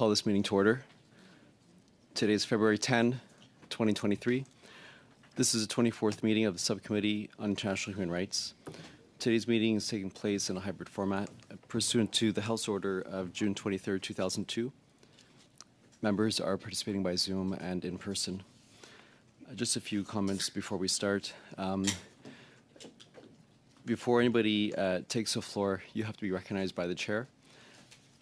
call this meeting to order. Today is February 10, 2023. This is the 24th meeting of the Subcommittee on International Human Rights. Today's meeting is taking place in a hybrid format pursuant to the House Order of June 23, 2002. Members are participating by Zoom and in person. Uh, just a few comments before we start. Um, before anybody uh, takes the floor, you have to be recognized by the chair,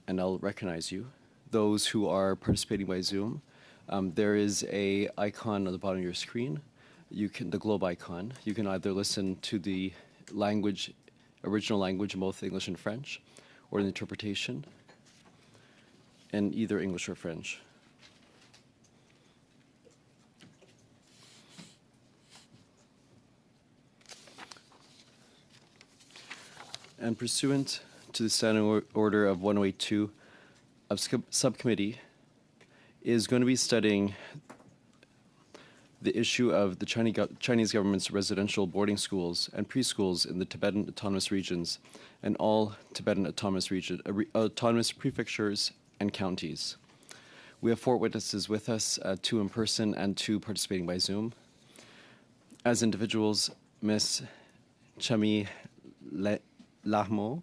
and I'll recognize you. Those who are participating by Zoom, um, there is a icon on the bottom of your screen. You can the globe icon. You can either listen to the language, original language in both English and French, or the interpretation in either English or French. And pursuant to the standing order of 1082 of subcommittee is going to be studying the issue of the Chinese government's residential boarding schools and preschools in the Tibetan autonomous regions and all Tibetan autonomous region, uh, autonomous prefectures and counties. We have four witnesses with us, uh, two in person and two participating by Zoom. As individuals, Ms. Chemi Lhamo,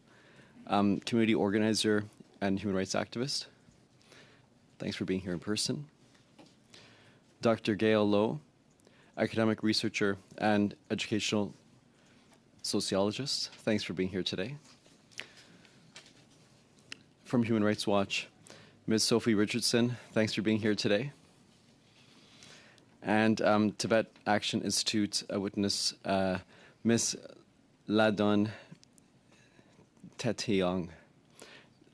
um, community organizer and human rights activist. Thanks for being here in person. Dr. Gyal Lo, academic researcher and educational sociologist. Thanks for being here today. From Human Rights Watch, Ms. Sophie Richardson, thanks for being here today. And um, Tibet Action Institute a witness, uh, Ms. Lhadon Tethong,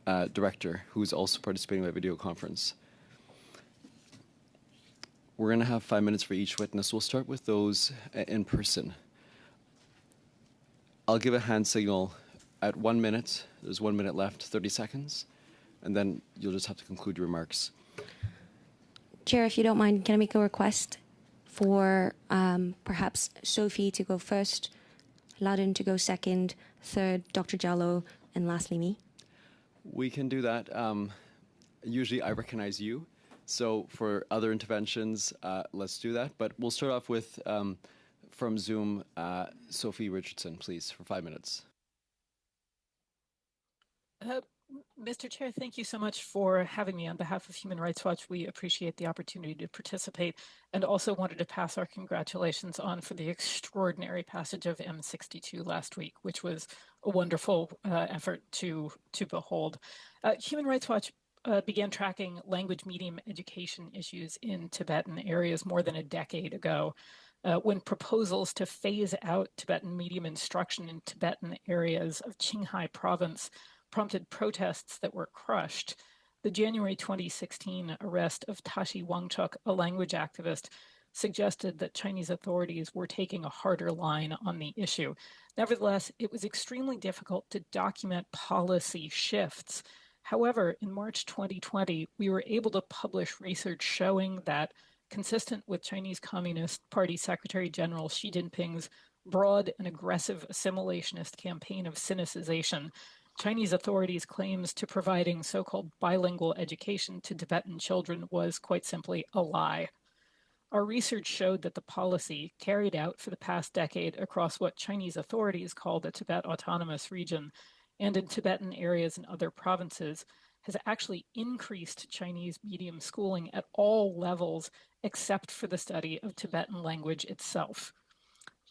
uh, director, who's also participating by video conference. We're going to have five minutes for each witness. We'll start with those uh, in person. I'll give a hand signal at one minute. There's one minute left, 30 seconds, and then you'll just have to conclude your remarks. Chair, if you don't mind, can I make a request for um, perhaps Sophie to go first, Lhadon to go second, third, Dr. Gyal Lo, and lastly me? We can do that. Um, usually I recognize you. So for other interventions, uh, let's do that. But we'll start off with, um, from Zoom, uh, Sophie Richardson, please, for five minutes. Uh, Mr. Chair, thank you so much for having me on behalf of Human Rights Watch. We appreciate the opportunity to participate and also wanted to pass our congratulations on for the extraordinary passage of M62 last week, which was a wonderful uh, effort to, to behold. Uh, Human Rights Watch uh, began tracking language medium education issues in Tibetan areas more than a decade ago. Uh, when proposals to phase out Tibetan medium instruction in Tibetan areas of Qinghai province prompted protests that were crushed. The January 2016 arrest of Tashi Wangchuk, a language activist, suggested that Chinese authorities were taking a harder line on the issue. Nevertheless, it was extremely difficult to document policy shifts. However, in March 2020, we were able to publish research showing that, consistent with Chinese Communist Party Secretary General Xi Jinping's broad and aggressive assimilationist campaign of sinicization, Chinese authorities' claims to providing so called bilingual education to Tibetan children was quite simply a lie. Our research showed that the policy carried out for the past decade across what Chinese authorities call the Tibet Autonomous Region and in Tibetan areas and other provinces has actually increased Chinese medium schooling at all levels except for the study of Tibetan language itself.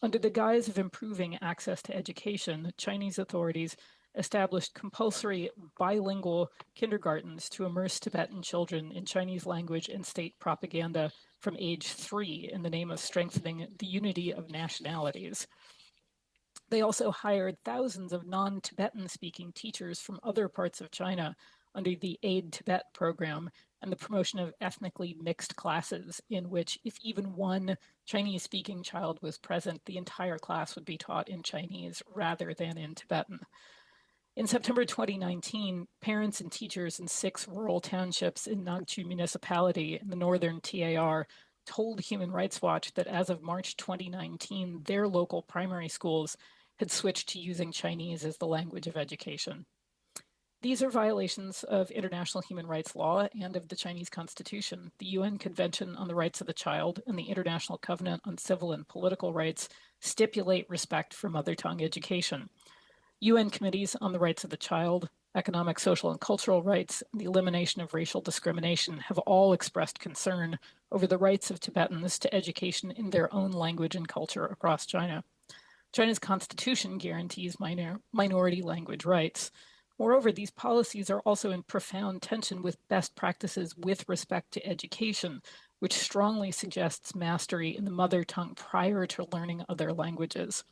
Under the guise of improving access to education, Chinese authorities established compulsory bilingual kindergartens to immerse Tibetan children in Chinese language and state propaganda from age three in the name of strengthening the unity of nationalities. They also hired thousands of non Tibetan speaking teachers from other parts of China under the Aid Tibet program and the promotion of ethnically mixed classes, in which, if even one Chinese speaking child was present, the entire class would be taught in Chinese rather than in Tibetan. In September 2019, parents and teachers in six rural townships in Nagchu municipality in the northern TAR told Human Rights Watch that as of March 2019, their local primary schools had switched to using Chinese as the language of education. These are violations of international human rights law and of the Chinese Constitution, the UN Convention on the Rights of the Child, and the International Covenant on Civil and Political Rights stipulate respect for mother tongue education. UN committees on the rights of the child, economic, social, and cultural rights, and the elimination of racial discrimination have all expressed concern over the rights of Tibetans to education in their own language and culture across China. China's constitution guarantees minor, minority language rights. Moreover, these policies are also in profound tension with best practices with respect to education, which strongly suggests mastery in the mother tongue prior to learning other languages.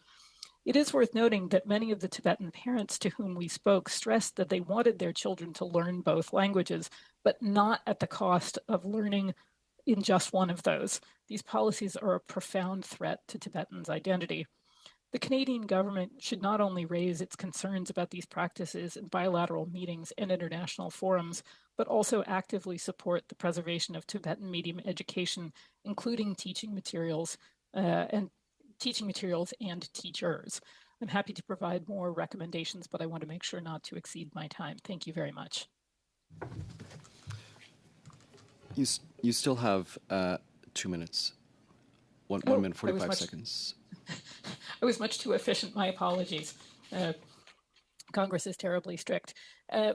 It is worth noting that many of the Tibetan parents to whom we spoke stressed that they wanted their children to learn both languages, but not at the cost of learning in just one of those. These policies are a profound threat to Tibetans' identity. The Canadian government should not only raise its concerns about these practices in bilateral meetings and international forums, but also actively support the preservation of Tibetan medium education, including teaching materials uh, and teaching materials and teachers. I'm happy to provide more recommendations, but I want to make sure not to exceed my time. Thank you very much. You, you still have uh, two minutes. One, oh, one minute, 45 much, seconds. I was much too efficient. My apologies. Uh, Congress is terribly strict. Uh,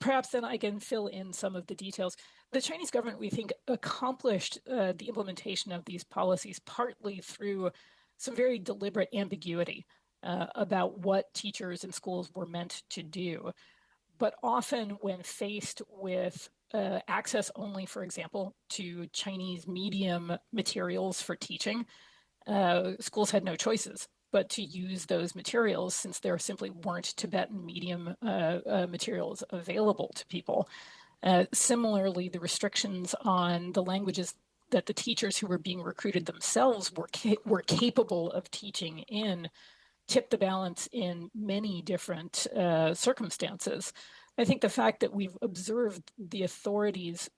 perhaps then I can fill in some of the details. The Chinese government, we think, accomplished uh, the implementation of these policies partly through some very deliberate ambiguity uh, about what teachers and schools were meant to do. But often, when faced with uh, access only, for example, to Chinese medium materials for teaching, uh, schools had no choices but to use those materials since there simply weren't Tibetan medium uh, uh, materials available to people. Uh, similarly, the restrictions on the languages that the teachers who were being recruited themselves were ca- were capable of teaching in tipped the balance in many different uh, circumstances. I think the fact that we've observed the authorities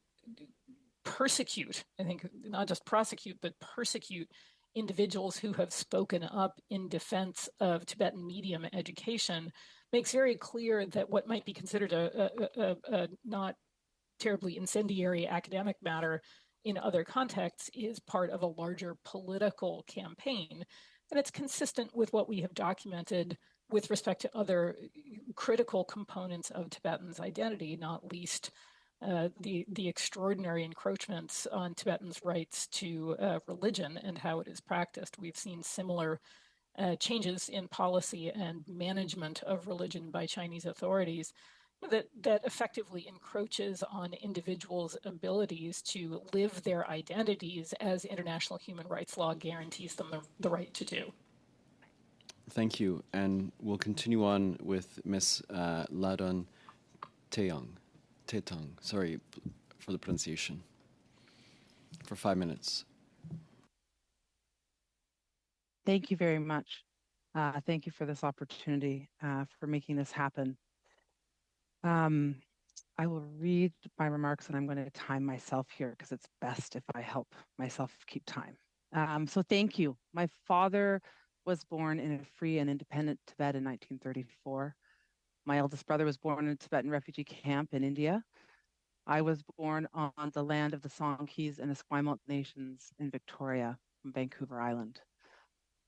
persecute, I think not just prosecute, but persecute individuals who have spoken up in defense of Tibetan medium education makes very clear that what might be considered a, a, a, a not terribly incendiary academic matter in other contexts is part of a larger political campaign. And it's consistent with what we have documented with respect to other critical components of Tibetans' identity, not least uh, the the extraordinary encroachments on Tibetans' rights to uh, religion and how it is practiced. We've seen similar uh, changes in policy and management of religion by Chinese authorities that that effectively encroaches on individuals' abilities to live their identities as international human rights law guarantees them the, the right to do. Thank you, and we'll continue on with Ms. Uh, Lhadon Teong. Tethong, sorry for the pronunciation, for five minutes. Thank you very much. Uh, thank you for this opportunity, uh, for making this happen. Um, I will read my remarks and I'm going to time myself here because it's best if I help myself keep time. Um, so thank you. My father was born in a free and independent Tibet in 1934. My eldest brother was born in a Tibetan refugee camp in India. I was born on the land of the Songhees and Esquimalt nations in Victoria, Vancouver Island.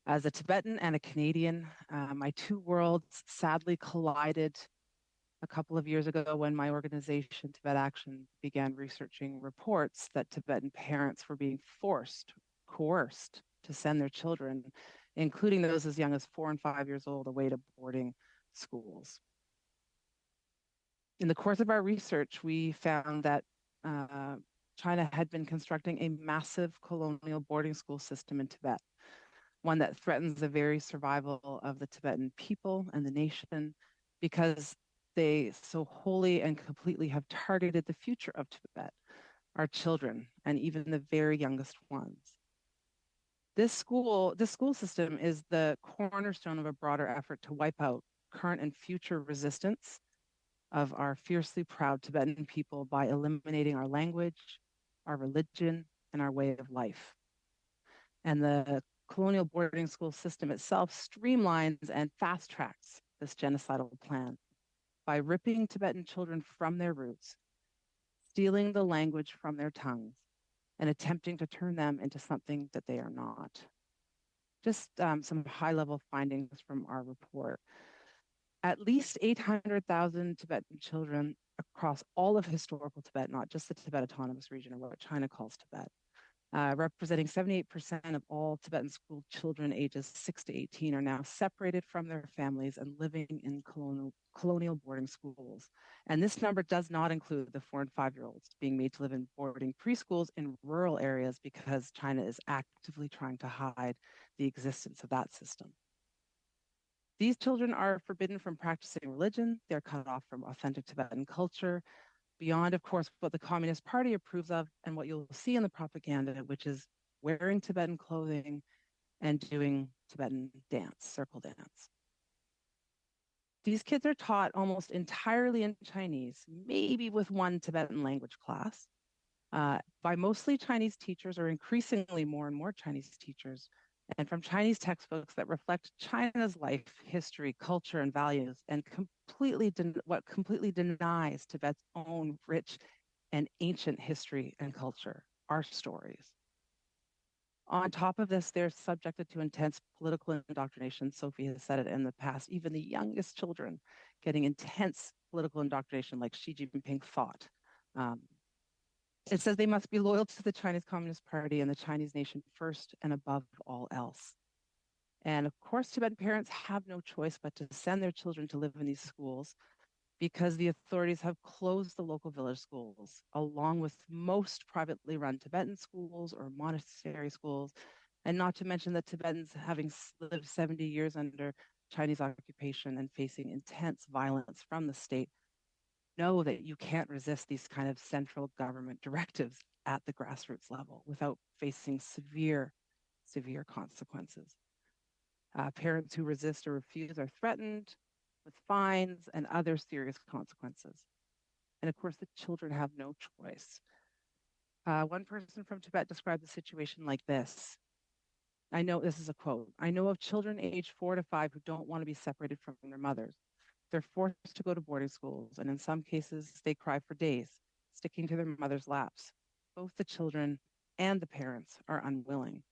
As a Tibetan and a Canadian, uh, my two worlds sadly collided a couple of years ago when my organization, Tibet Action, began researching reports that Tibetan parents were being forced, coerced to send their children, including those as young as four and five years old, away to boarding schools. In the course of our research, we found that uh, China had been constructing a massive colonial boarding school system in Tibet, one that threatens the very survival of the Tibetan people and the nation because they so wholly and completely have targeted the future of Tibet, our children, and even the very youngest ones. This school, this school system is the cornerstone of a broader effort to wipe out current and future resistance of our fiercely proud Tibetan people by eliminating our language, our religion, and our way of life. And the colonial boarding school system itself streamlines and fast tracks this genocidal plan by ripping Tibetan children from their roots, stealing the language from their tongues, and attempting to turn them into something that they are not. Just um, some high level findings from our report. At least 800,000 Tibetan children across all of historical Tibet, not just the Tibet Autonomous Region or what China calls Tibet, Uh, representing 78% of all Tibetan school children ages 6 to 18 are now separated from their families and living in colonial, colonial boarding schools. And this number does not include the four and five year olds being made to live in boarding preschools in rural areas because China is actively trying to hide the existence of that system. These children are forbidden from practicing religion. They're cut off from authentic Tibetan culture beyond, of course, what the Communist Party approves of and what you'll see in the propaganda, which is wearing Tibetan clothing and doing Tibetan dance, circle dance. These kids are taught almost entirely in Chinese, maybe with one Tibetan language class, uh, by mostly Chinese teachers or increasingly more and more Chinese teachers and from Chinese textbooks that reflect China's life, history, culture, and values, and completely what completely denies Tibet's own rich and ancient history and culture, our stories. On top of this, they're subjected to intense political indoctrination. Sophie has said it in the past. Even the youngest children getting intense political indoctrination, like Xi Jinping thought. Um, it says they must be loyal to the Chinese Communist Party and the Chinese nation first and above all else. And of course, Tibetan parents have no choice but to send their children to live in these schools because the authorities have closed the local village schools, along with most privately run Tibetan schools or monastery schools. And not to mention that Tibetans, having lived 70 years under Chinese occupation and facing intense violence from the state, know that you can't resist these kind of central government directives at the grassroots level without facing severe, severe consequences. Uh, parents who resist or refuse are threatened with fines and other serious consequences. And of course, the children have no choice. Uh, one person from Tibet described the situation like this. I know this is a quote. I know of children aged four to five who don't want to be separated from their mothers. They're forced to go to boarding schools, and in some cases, they cry for days, sticking to their mother's laps. Both the children and the parents are unwilling.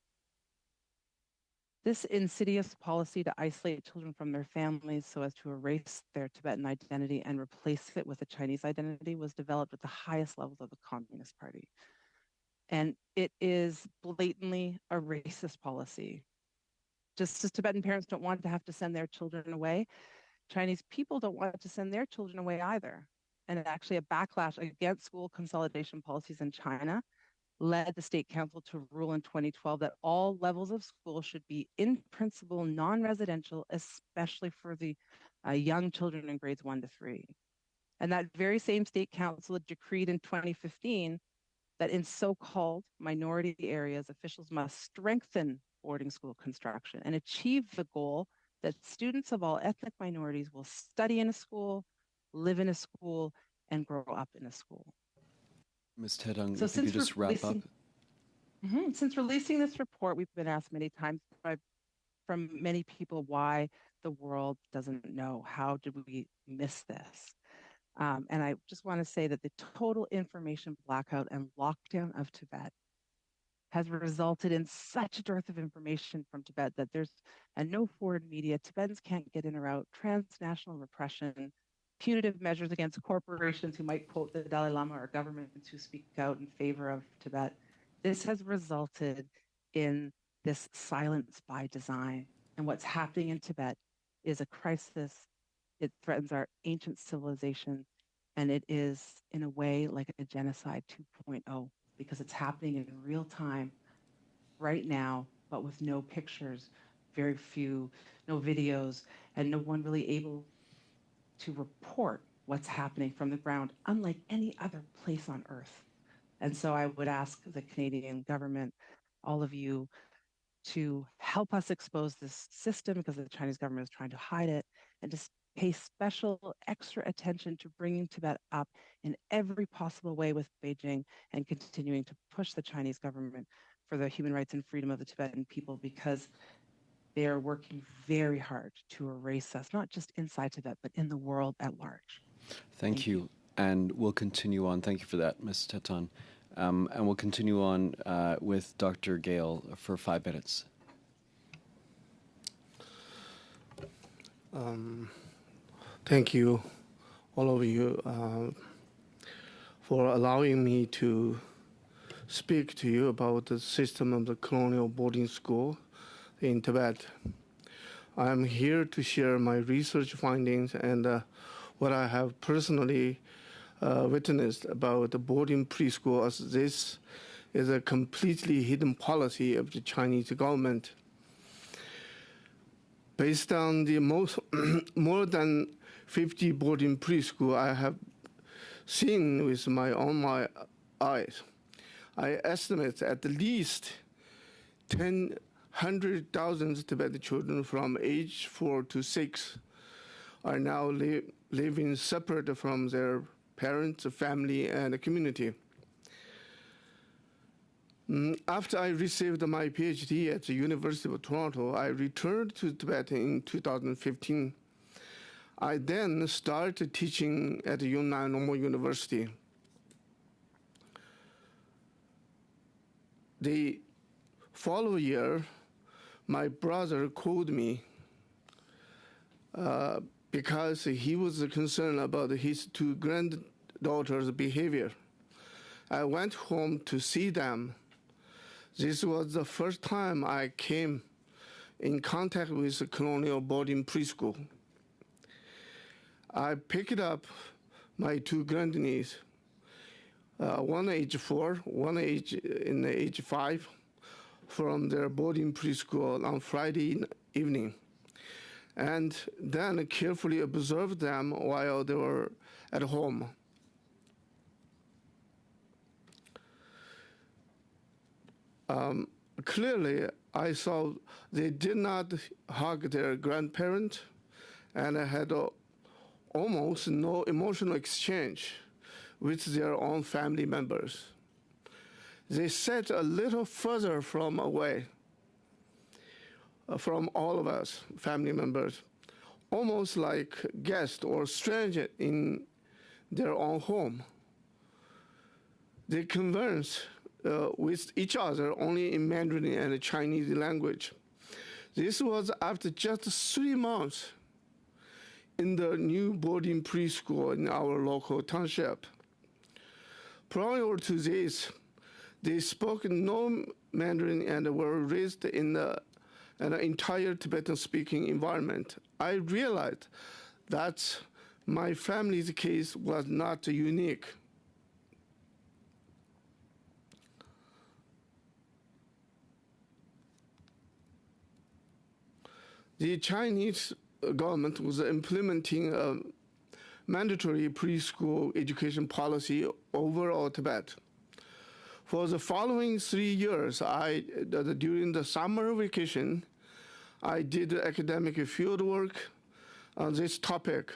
This insidious policy to isolate children from their families so as to erase their Tibetan identity and replace it with a Chinese identity was developed at the highest levels of the Communist Party. And it is blatantly a racist policy. Just as Tibetan parents don't want to have to send their children away, Chinese people don't want to send their children away either. And actually, a backlash against school consolidation policies in China led the state council to rule in 2012 that all levels of school should be, in principle, non residential, especially for the uh, young children in grades one to three. And that very same state council decreed in 2015 that in so called minority areas, officials must strengthen boarding school construction and achieve the goal that students of all ethnic minorities will study in a school, live in a school, and grow up in a school. Ms. Tedong, So if you could since just wrap up. releasing- Mhm. Since releasing this report, we've been asked many times by, from many people why the world doesn't know. How did we miss this? Um, and I just want to say that the total information blackout and lockdown of Tibet has resulted in such a dearth of information from Tibet that there's and no foreign media. Tibetans can't get in or out. Transnational repression, punitive measures against corporations who might quote the Dalai Lama or governments who speak out in favor of Tibet. This has resulted in this silence by design. And what's happening in Tibet is a crisis. It threatens our ancient civilization. And it is, in a way, like a genocide 2.0 because it's happening in real time right now, but with no pictures, very few, no videos, and no one really able to report what's happening from the ground, unlike any other place on earth. And so I would ask the Canadian government, all of you, to help us expose this system because the Chinese government is trying to hide it and to pay special extra attention to bringing Tibet up in every possible way with Beijing and continuing to push the Chinese government for the human rights and freedom of the Tibetan people because they are working very hard to erase us, not just inside Tibet, but in the world at large. Thank, Thank you. And we'll continue on. Thank you for that, Ms. Teton. Um, and we'll continue on uh, with Dr. Gyal for five minutes. Um, thank you, all of you, uh, for allowing me to speak to you about the system of the colonial boarding school in Tibet. I am here to share my research findings and uh, what I have personally uh, witnessed about the boarding preschool, as this is a completely hidden policy of the Chinese government based on the most more than 50 boarding preschool I have seen with my own my eyes. I estimate at least 10 100,000 Tibetan children from age 4 to 6 are now li- living separate from their parents, family, and community. Mm, After I received my PhD at the University of Toronto, I returned to Tibet in 2015. I then started teaching at Yunnan Normal University. The following year, my brother called me uh, because he was concerned about his two granddaughters' behavior. I went home to see them. This was the first time I came in contact with colonial boarding preschool. I picked up my two grandniece, uh, one age four, one age in age five, from their boarding preschool on Friday evening, and then carefully observed them while they were at home. Um, clearly, I saw they did not hug their grandparent and I had almost no emotional exchange with their own family members. They sat a little further from away uh, from all of us, family members, almost like guests or strangers in their own home. They conversed uh, with each other only in Mandarin and Chinese language. This was after just three months in the new boarding preschool in our local township. Prior to this, they spoke no Mandarin and were raised in an entire Tibetan speaking environment. I realized that my family's case was not unique. The Chinese government was implementing a mandatory preschool education policy over all Tibet. For the following three years, I, during the summer vacation, I did academic field work on this topic.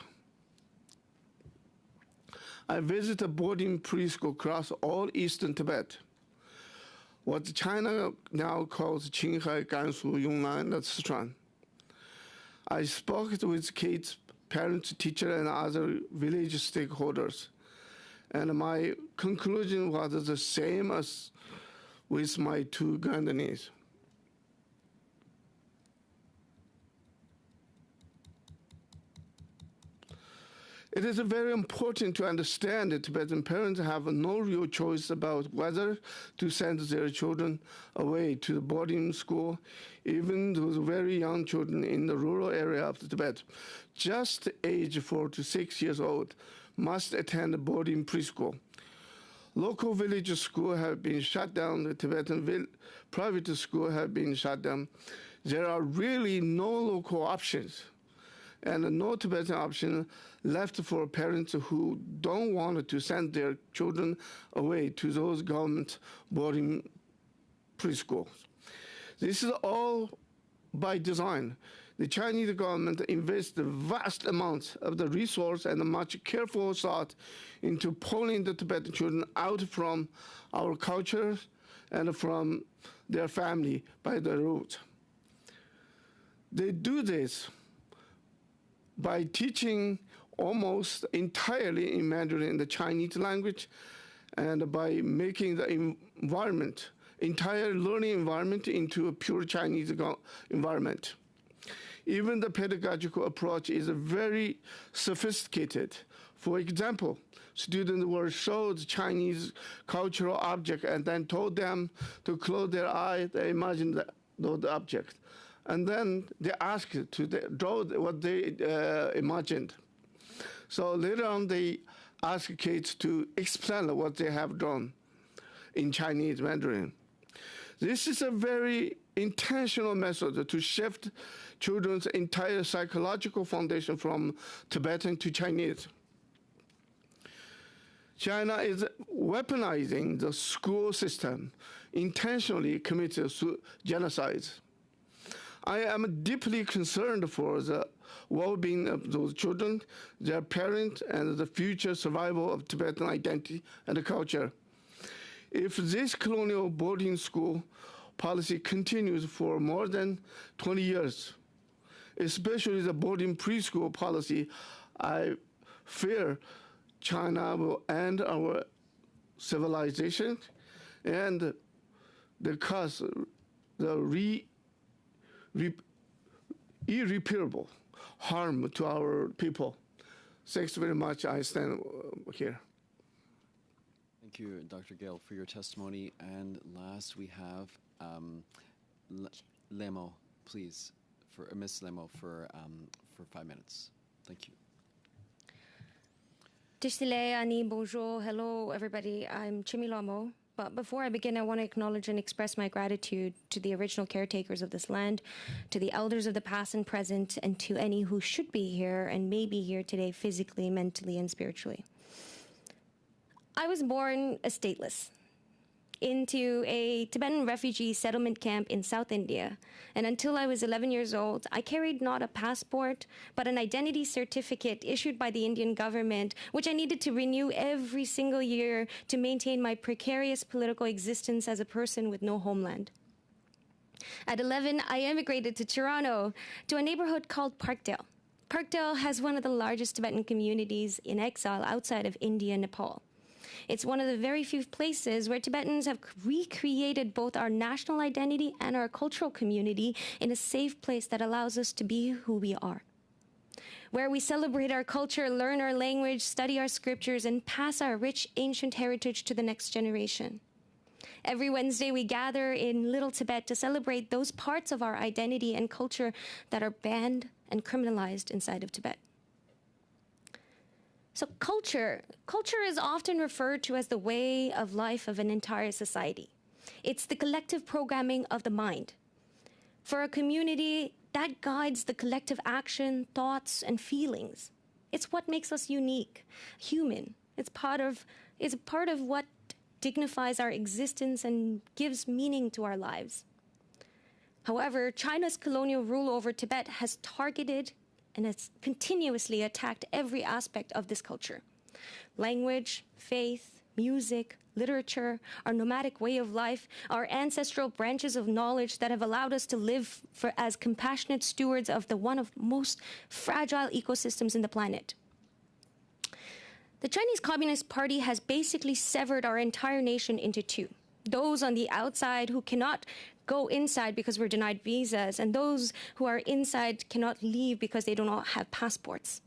I visited boarding preschool across all eastern Tibet, what China now calls Qinghai, Gansu, Yunnan, and Sichuan. I spoke with kids, parents, teachers, and other village stakeholders. And my conclusion was the same as with my two grandniece. It is very important to understand that Tibetan parents have no real choice about whether to send their children away to the boarding school, even those very young children in the rural area of Tibet, just age four to six years old, must attend boarding preschool. Local village schools have been shut down. The Tibetan private school have been shut down. There are really no local options and no Tibetan option left for parents who don't want to send their children away to those government boarding preschools. This is all by design. The Chinese government invests vast amounts of the resource and much careful thought into pulling the Tibetan children out from our culture and from their family by the roots. They do this by teaching almost entirely in Mandarin, the Chinese language, and by making the environment, entire learning environment into a pure Chinese environment. Even the pedagogical approach is very sophisticated. For example, students were showed Chinese cultural object and then told them to close their eye, they imagine the, the object. And then they asked to draw what they uh, imagined. So later on, they ask kids to explain what they have drawn in Chinese Mandarin. This is a very intentional method to shift children's entire psychological foundation from Tibetan to Chinese. China is weaponizing the school system, intentionally committed genocide. I am deeply concerned for the well-being of those children, their parents, and the future survival of Tibetan identity and culture. If this colonial boarding school policy continues for more than 20 years, especially the boarding preschool policy, I fear China will end our civilization and the cause the re, re, irreparable harm to our people. Thanks very much. I stand uh, here. Thank you, Dr. Gyal, for your testimony. And last, we have um, Lemo, please, for uh, Miss Lemo, for um, for five minutes. Thank you. Tisile, Ani, bonjour, hello, everybody. I'm Chemi Lhamo. But before I begin, I want to acknowledge and express my gratitude to the original caretakers of this land, to the elders of the past and present, and to any who should be here and may be here today physically, mentally, and spiritually. I was born a stateless into a Tibetan refugee settlement camp in South India. And until I was 11 years old, I carried not a passport, but an identity certificate issued by the Indian government, which I needed to renew every single year to maintain my precarious political existence as a person with no homeland. At 11, I emigrated to Toronto to a neighborhood called Parkdale. Parkdale has one of the largest Tibetan communities in exile outside of India and Nepal. It's one of the very few places where Tibetans have recreated both our national identity and our cultural community in a safe place that allows us to be who we are. Where we celebrate our culture, learn our language, study our scriptures, and pass our rich ancient heritage to the next generation. Every Wednesday, we gather in Little Tibet to celebrate those parts of our identity and culture that are banned and criminalized inside of Tibet. So culture, culture is often referred to as the way of life of an entire society. It's the collective programming of the mind. For a community, that guides the collective action, thoughts, and feelings. It's what makes us unique, human. It's part of, it's part of what dignifies our existence and gives meaning to our lives. However, China's colonial rule over Tibet has targeted and has continuously attacked every aspect of this culture language, faith, music, literature, our nomadic way of life, our ancestral branches of knowledge that have allowed us to live for, as compassionate stewards of the one of most fragile ecosystems in the planet. The Chinese Communist Party has basically severed our entire nation into two. Those on the outside who cannot go inside because we're denied visas, and those who are inside cannot leave because they do not have passports.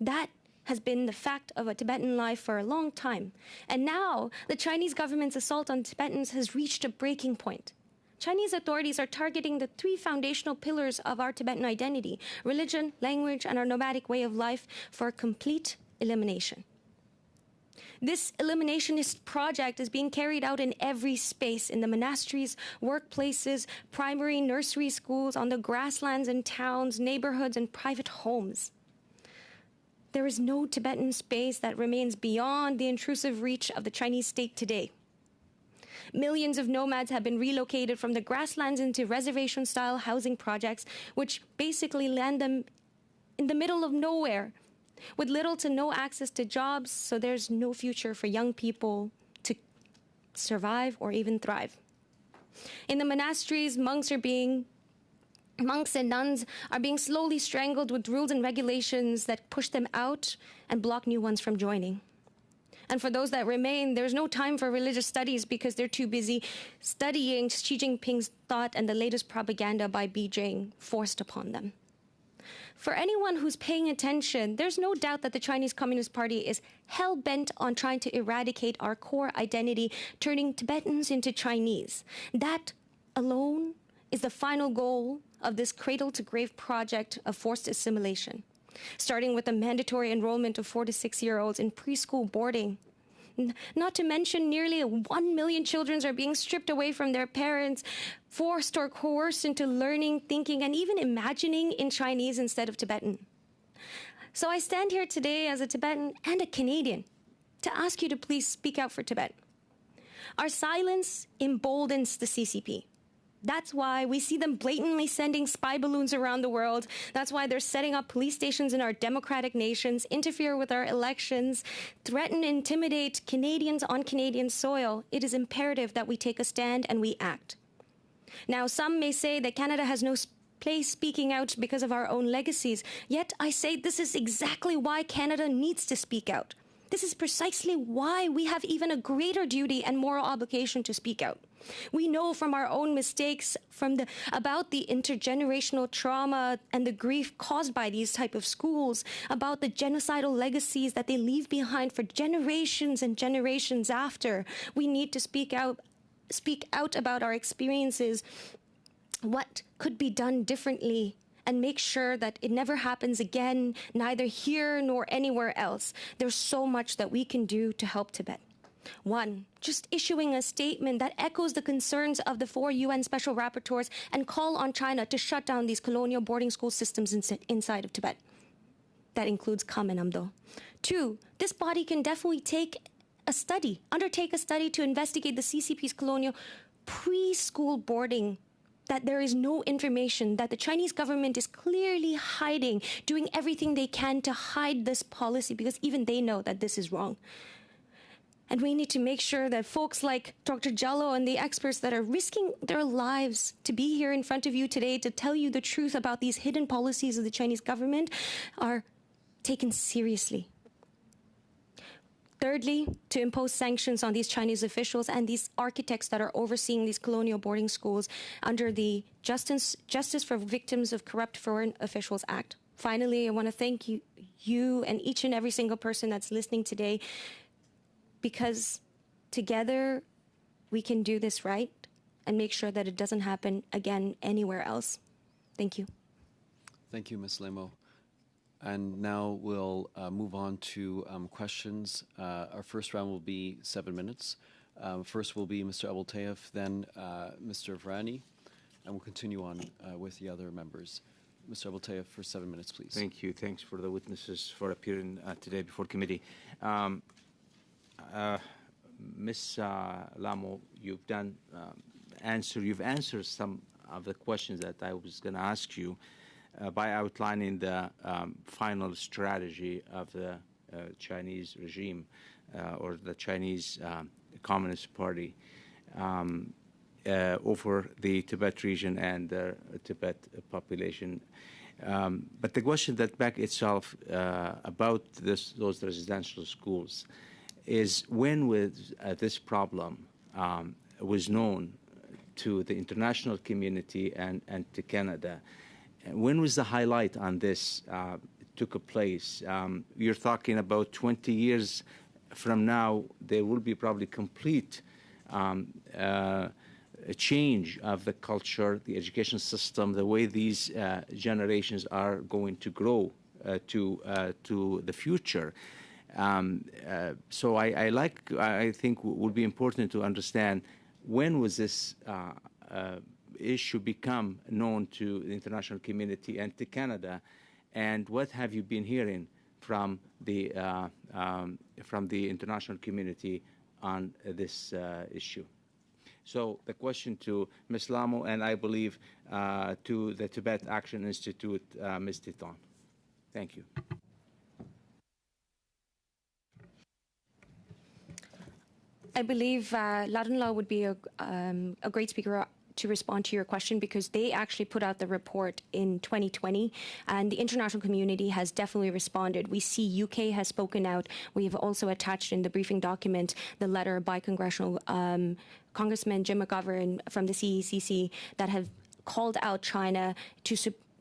That has been the fact of a Tibetan life for a long time. And now the Chinese government's assault on Tibetans has reached a breaking point. Chinese authorities are targeting the three foundational pillars of our Tibetan identity religion, language, and our nomadic way of life for complete elimination. This eliminationist project is being carried out in every space in the monasteries, workplaces, primary nursery schools, on the grasslands in towns, neighborhoods, and private homes. There is no Tibetan space that remains beyond the intrusive reach of the Chinese state today. Millions of nomads have been relocated from the grasslands into reservation style housing projects, which basically land them in the middle of nowhere with little to no access to jobs, so there's no future for young people to survive or even thrive. In the monasteries, monks are being Monks and nuns are being slowly strangled with rules and regulations that push them out and block new ones from joining. And for those that remain, there's no time for religious studies because they're too busy studying Xi Jinping's thought and the latest propaganda by Beijing forced upon them. For anyone who's paying attention, there's no doubt that the Chinese Communist Party is hell bent on trying to eradicate our core identity, turning Tibetans into Chinese. That alone is the final goal of this cradle to grave project of forced assimilation, starting with the mandatory enrollment of four to six year olds in preschool boarding. Not to mention, nearly 1 million children are being stripped away from their parents, forced or coerced into learning, thinking, and even imagining in Chinese instead of Tibetan. So I stand here today as a Tibetan and a Canadian to ask you to please speak out for Tibet. Our silence emboldens the CCP. That's why we see them blatantly sending spy balloons around the world. That's why they're setting up police stations in our democratic nations, interfere with our elections, threaten, intimidate Canadians on Canadian soil. It is imperative that we take a stand and we act. Now, some may say that Canada has no place speaking out because of our own legacies. Yet I say this is exactly why Canada needs to speak out. This is precisely why we have even a greater duty and moral obligation to speak out. We know from our own mistakes from the about the intergenerational trauma and the grief caused by these type of schools, about the genocidal legacies that they leave behind for generations and generations after. We need to speak out speak out about our experiences, what could be done differently and make sure that it never happens again, neither here nor anywhere else. There's so much that we can do to help Tibet. One, just issuing a statement that echoes the concerns of the four UN special rapporteurs and call on China to shut down these colonial boarding school systems in, inside of Tibet. That includes Kham and Amdo. Two, this body can definitely take a study, undertake a study to investigate the CCP's colonial preschool boarding that there is no information, that the Chinese government is clearly hiding, doing everything they can to hide this policy because even they know that this is wrong. And we need to make sure that folks like Dr. Gyal Lo and the experts that are risking their lives to be here in front of you today to tell you the truth about these hidden policies of the Chinese government are taken seriously. Thirdly, to impose sanctions on these Chinese officials and these architects that are overseeing these colonial boarding schools under the Justice, Justice for Victims of Corrupt Foreign Officials Act. Finally, I want to thank you, you and each and every single person that's listening today because together we can do this right and make sure that it doesn't happen again anywhere else. Thank you. Thank you, Ms. Lemo. And now we'll uh, move on to um, questions. Uh, our first round will be seven minutes. Um, first will be Mr. Aboultaif, then uh, Mr. Virani, and we'll continue on uh, with the other members. Mr. Aboultaif, for seven minutes, please. Thank you. Thanks for the witnesses for appearing uh, today before committee. Um, Ms. Uh, Lhamo, you've done um, answer. You've answered some of the questions that I was going to ask you uh, by outlining the um, final strategy of the uh, Chinese regime uh, or the Chinese Communist Party um, uh, over the Tibet region and the Tibet population. Um, but the question that back itself about this, those residential schools is when was uh, this problem um, was known to the international community and, and to Canada. When was the highlight on this uh, took a place? Um, you're talking about 20 years from now, there will be probably complete um, uh, change of the culture, the education system, the way these uh, generations are going to grow uh, to uh, to the future. Um, uh, so I, I, like, I think would be important to understand when was this uh, uh, issue become known to the international community and to Canada, and what have you been hearing from the uh, um, from the international community on this uh, issue? So the question to Ms. Lhamo and I believe uh, to the Tibet Action Institute, Ms. Titon. Thank you. I believe uh, Law would be a, um, a great speaker to respond to your question because they actually put out the report in 2020 and the international community has definitely responded. We see UK has spoken out. We have also attached in the briefing document the letter by congressional um, Congressman Jim McGovern from the CECC that have called out China to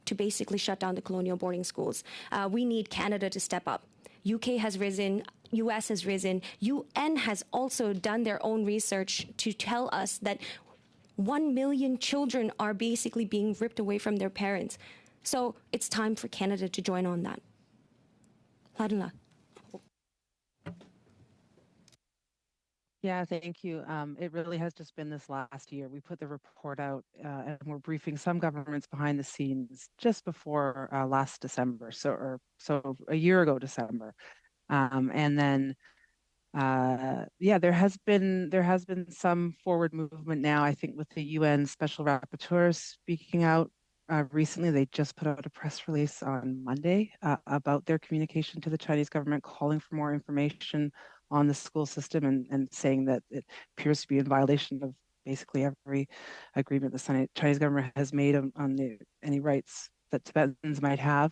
to basically shut down the colonial boarding schools. Uh, we need Canada to step up. UK has risen. US has risen. UN has also done their own research to tell us that 1 million children are basically being ripped away from their parents. So it's time for Canada to join on that. Lhadon-la. Yeah, thank you. Um, it really has just been this last year. We put the report out uh, and we're briefing some governments behind the scenes just before uh, last December, so or so a year ago December, um, and then uh, yeah, there has been there has been some forward movement now. I think with the UN Special Rapporteur speaking out uh, recently, they just put out a press release on Monday uh, about their communication to the Chinese government, calling for more information on the school system and, and saying that it appears to be in violation of basically every agreement the Chinese government has made on, on the, any rights that Tibetans might have.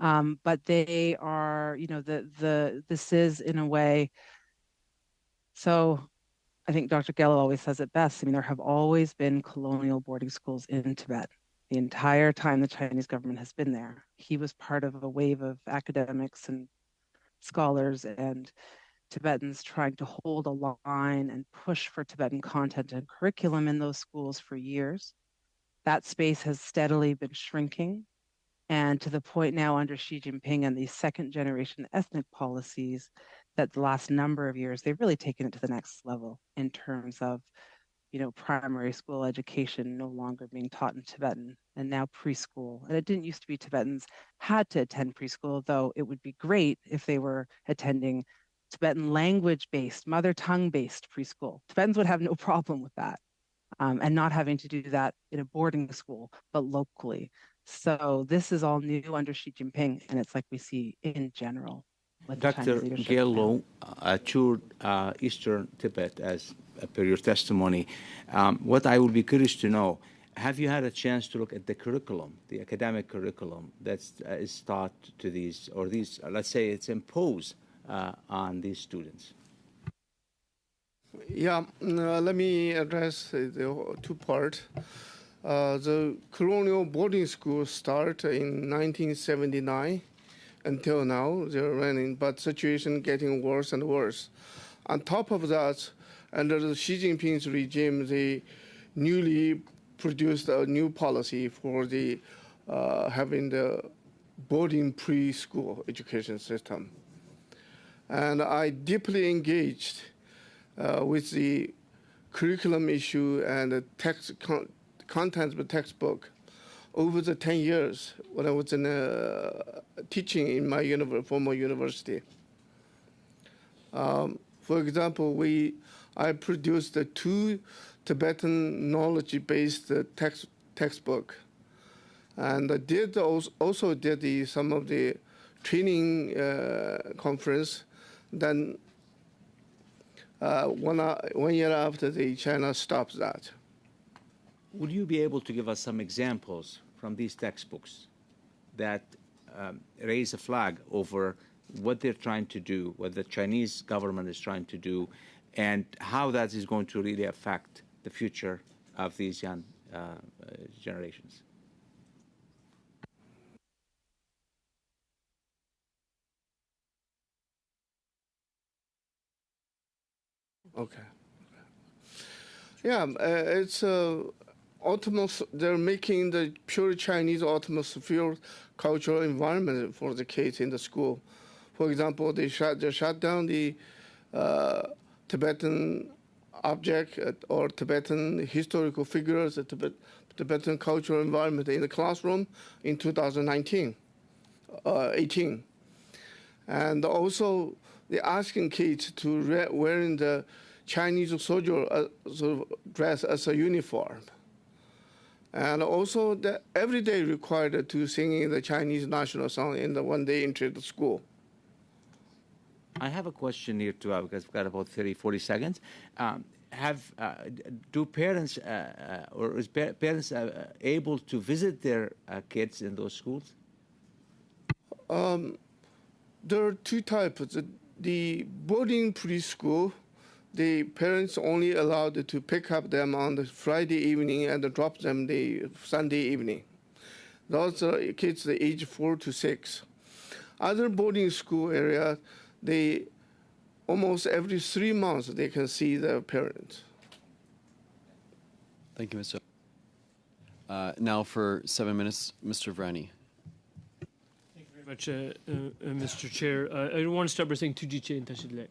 Um, but they are, you know, the the this is in a way. So, I think Dr. Gyal Lo always says it best. I mean, there have always been colonial boarding schools in Tibet the entire time the Chinese government has been there. He was part of a wave of academics and scholars and Tibetans trying to hold a line and push for Tibetan content and curriculum in those schools for years. That space has steadily been shrinking. And to the point now under Xi Jinping and these second generation ethnic policies, that the last number of years, they've really taken it to the next level in terms of, you know, primary school education no longer being taught in Tibetan and now preschool. And it didn't used to be Tibetans had to attend preschool, though it would be great if they were attending Tibetan language based, mother tongue based preschool. Tibetans would have no problem with that um, and not having to do that in a boarding school, but locally. So this is all new under Xi Jinping, and it's like we see in general. Dr. Gyal Lo uh, toured uh, Eastern Tibet as uh, per your testimony. Um, what I would be curious to know, have you had a chance to look at the curriculum, the academic curriculum that uh, is taught to these, or these, uh, let's say it's imposed on these students? Yeah, uh, let me address the two part. Uh, the colonial boarding school start in 1979 until now they're running, but situation getting worse and worse. On top of that, under the Xi Jinping's regime, they newly produced a new policy for the uh, having the boarding preschool education system and I deeply engaged uh, with the curriculum issue and the text con contents of the textbook over the 10 years when I was in uh, teaching in my former university. Um, for example, we I produced the two Tibetan knowledge-based uh, text textbook, and I did also, also did the, some of the training uh, conference then uh, one, uh, one year after the China stopped that. Would you be able to give us some examples from these textbooks that um, raise a flag over what they're trying to do, what the Chinese government is trying to do, and how that is going to really affect the future of these young uh, uh generations? Okay. Yeah, uh, it's uh, autonomous. They're making the pure Chinese atmosphere cultural environment for the kids in the school. For example, they shut they shut down the uh, Tibetan object or Tibetan historical figures, the Tibet, Tibetan cultural environment in the classroom in 2019, uh, 18, and also they're asking kids to wearing the Chinese soldier uh, sort of dress as a uniform. And also the, every day required to sing the Chinese national song in the when they enter the school. I have a question here too, because we've got about 30, 40 seconds. Um, have uh, do parents uh, uh, or is pa- parents uh, uh, able to visit their uh, kids in those schools? There are two types. The boarding preschool, the parents only allowed to pick up them on the Friday evening and drop them the Sunday evening. Those are kids the age four to six. Other boarding school area, they almost every three months they can see their parents. Thank you, Mr. Uh, now for seven minutes, Mr. Virani. Thank you very much, uh, uh, uh, Mr. Chair. Uh, I want to start by saying Tujiche and Tashi Delek.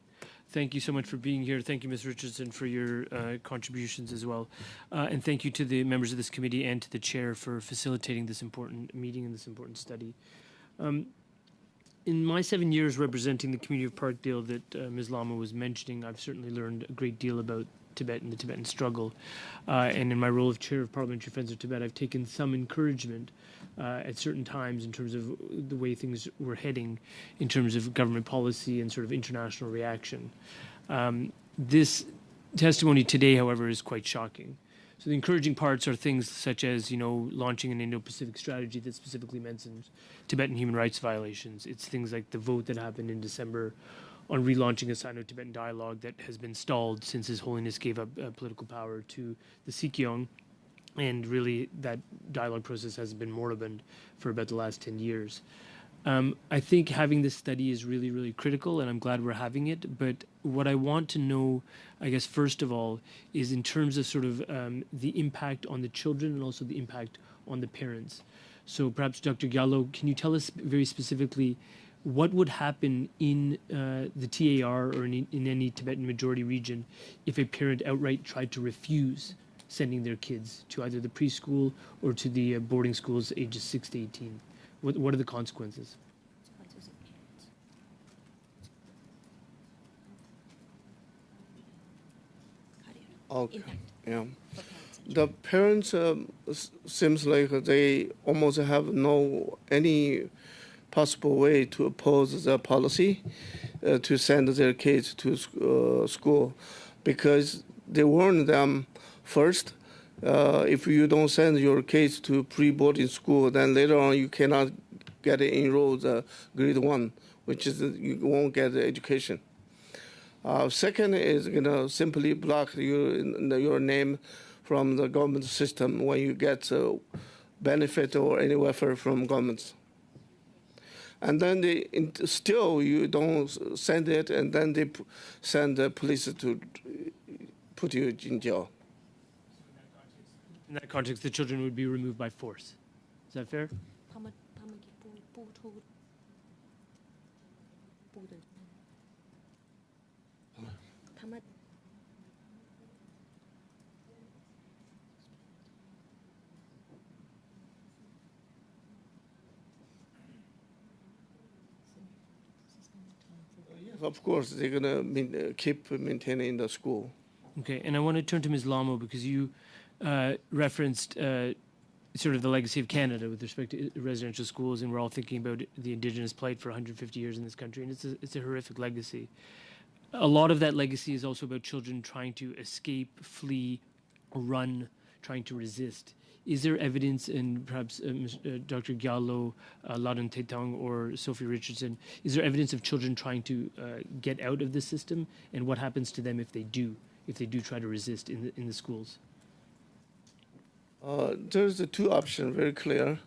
Thank you so much for being here. Thank you, Ms. Richardson, for your uh, contributions as well. Uh, and thank you to the members of this committee and to the chair for facilitating this important meeting and this important study. Um, in my seven years representing the community of Parkdale that uh, Ms. Lhamo was mentioning, I've certainly learned a great deal about Tibet and the Tibetan struggle. Uh, and in my role of chair of Parliamentary Friends of Tibet, I've taken some encouragement uh, at certain times in terms of the way things were heading, in terms of government policy and sort of international reaction. Um, this testimony today, however, is quite shocking. So the encouraging parts are things such as, you know, launching an Indo-Pacific strategy that specifically mentions Tibetan human rights violations. It's things like the vote that happened in December on relaunching a Sino-Tibetan dialogue that has been stalled since His Holiness gave up uh, political power to the Sikyong, and really that dialogue process has been moribund for about the last 10 years. Um, I think having this study is really, really critical, and I'm glad we're having it. But what I want to know, I guess, first of all, is in terms of sort of um, the impact on the children and also the impact on the parents. So perhaps, Dr. Gyal Lo, can you tell us very specifically what would happen in uh, the TAR or in, in any Tibetan majority region if a parent outright tried to refuse sending their kids to either the preschool or to the uh, boarding schools ages 6 to 18? What, what are the consequences? Okay. Yeah. The parents um, s- seems like they almost have no any possible way to oppose the policy uh, to send their kids to sc- uh, school because they warn them first uh, if you don't send your kids to pre-boarding school then later on you cannot get enrolled uh, grade one which is you won't get the education uh, second is you know simply block your your name from the government system when you get uh, benefit or any welfare from governments. And then they still you don't send it, and then they send the police to put you in jail in that context, the children would be removed by force. Is that fair? Of course, they're going to uh, keep maintaining the school. Okay, and I want to turn to Ms. Lhamo because you uh, referenced uh, sort of the legacy of Canada with respect to residential schools, and we're all thinking about the Indigenous plight for 150 years in this country, and it's a, it's a horrific legacy. A lot of that legacy is also about children trying to escape, flee, run, trying to resist. Is there evidence, and perhaps uh, uh, Dr. Gyal Lo, uh, Tethong, or Sophie Richardson, is there evidence of children trying to uh, get out of the system, and what happens to them if they do, if they do try to resist in the in the schools? Uh, there's the two options very clear.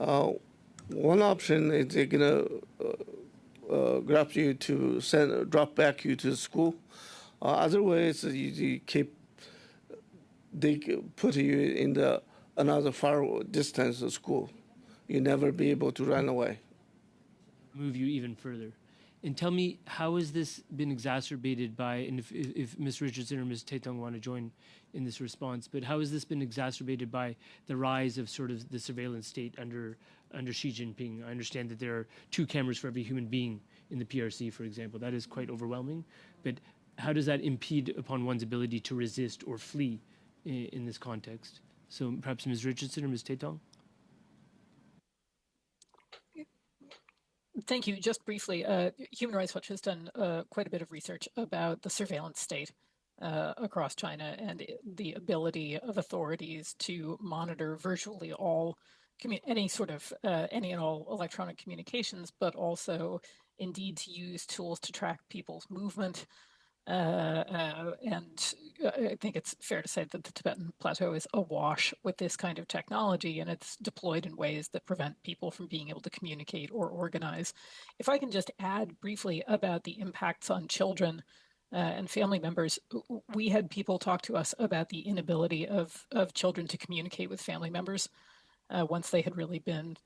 Uh, one option is they're gonna uh, uh, grab you to send drop back you to school. Uh, other ways you, you keep they put you in the another far distance of school. You never be able to run away. move you even further. And tell me, how has this been exacerbated by, and if, if, if Ms. Richardson or Ms. Tethong want to join in this response, but how has this been exacerbated by the rise of sort of the surveillance state under, under Xi Jinping? I understand that there are two cameras for every human being in the PRC, for example. That is quite overwhelming. But how does that impede upon one's ability to resist or flee in, in this context? So perhaps Ms. Richardson or Ms. Tethong? Thank you. Just briefly, uh, Human Rights Watch has done uh, quite a bit of research about the surveillance state uh, across China and the ability of authorities to monitor virtually all any sort of uh, any and all electronic communications, but also indeed to use tools to track people's movement. Uh, uh, and I think it's fair to say that the Tibetan Plateau is awash with this kind of technology, and it's deployed in ways that prevent people from being able to communicate or organize. If I can just add briefly about the impacts on children uh, and family members, we had people talk to us about the inability of, of children to communicate with family members uh, once they had really been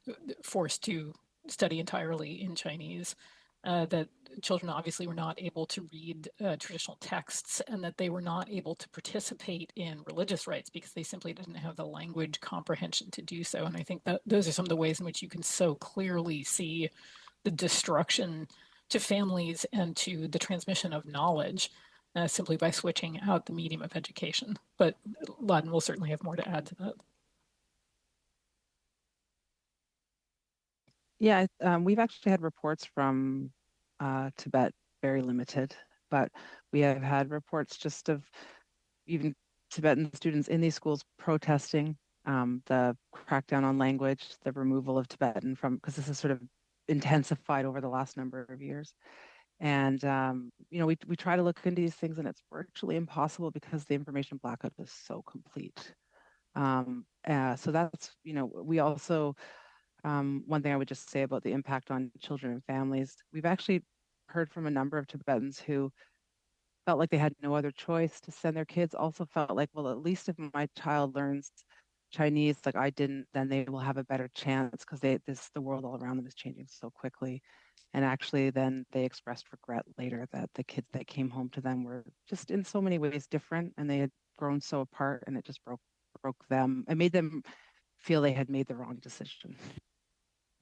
forced to study entirely in Chinese. Uh, that children obviously were not able to read uh, traditional texts and that they were not able to participate in religious rites because they simply didn't have the language comprehension to do so. And I think that those are some of the ways in which you can so clearly see the destruction to families and to the transmission of knowledge uh, simply by switching out the medium of education. But Ladin will certainly have more to add to that. Yeah, um, we've actually had reports from uh, Tibet, very limited, but we have had reports just of even Tibetan students in these schools protesting um, the crackdown on language, the removal of Tibetan from, because this is sort of intensified over the last number of years. And, um, you know, we, we try to look into these things and it's virtually impossible because the information blackout is so complete. Um, uh, so that's, you know, we also, um, one thing I would just say about the impact on children and families, we've actually heard from a number of Tibetans who felt like they had no other choice to send their kids, also felt like, well, at least if my child learns Chinese like I didn't, then they will have a better chance because they this the world all around them is changing so quickly. And actually then they expressed regret later that the kids that came home to them were just in so many ways different and they had grown so apart and it just broke broke them. It made them feel they had made the wrong decision.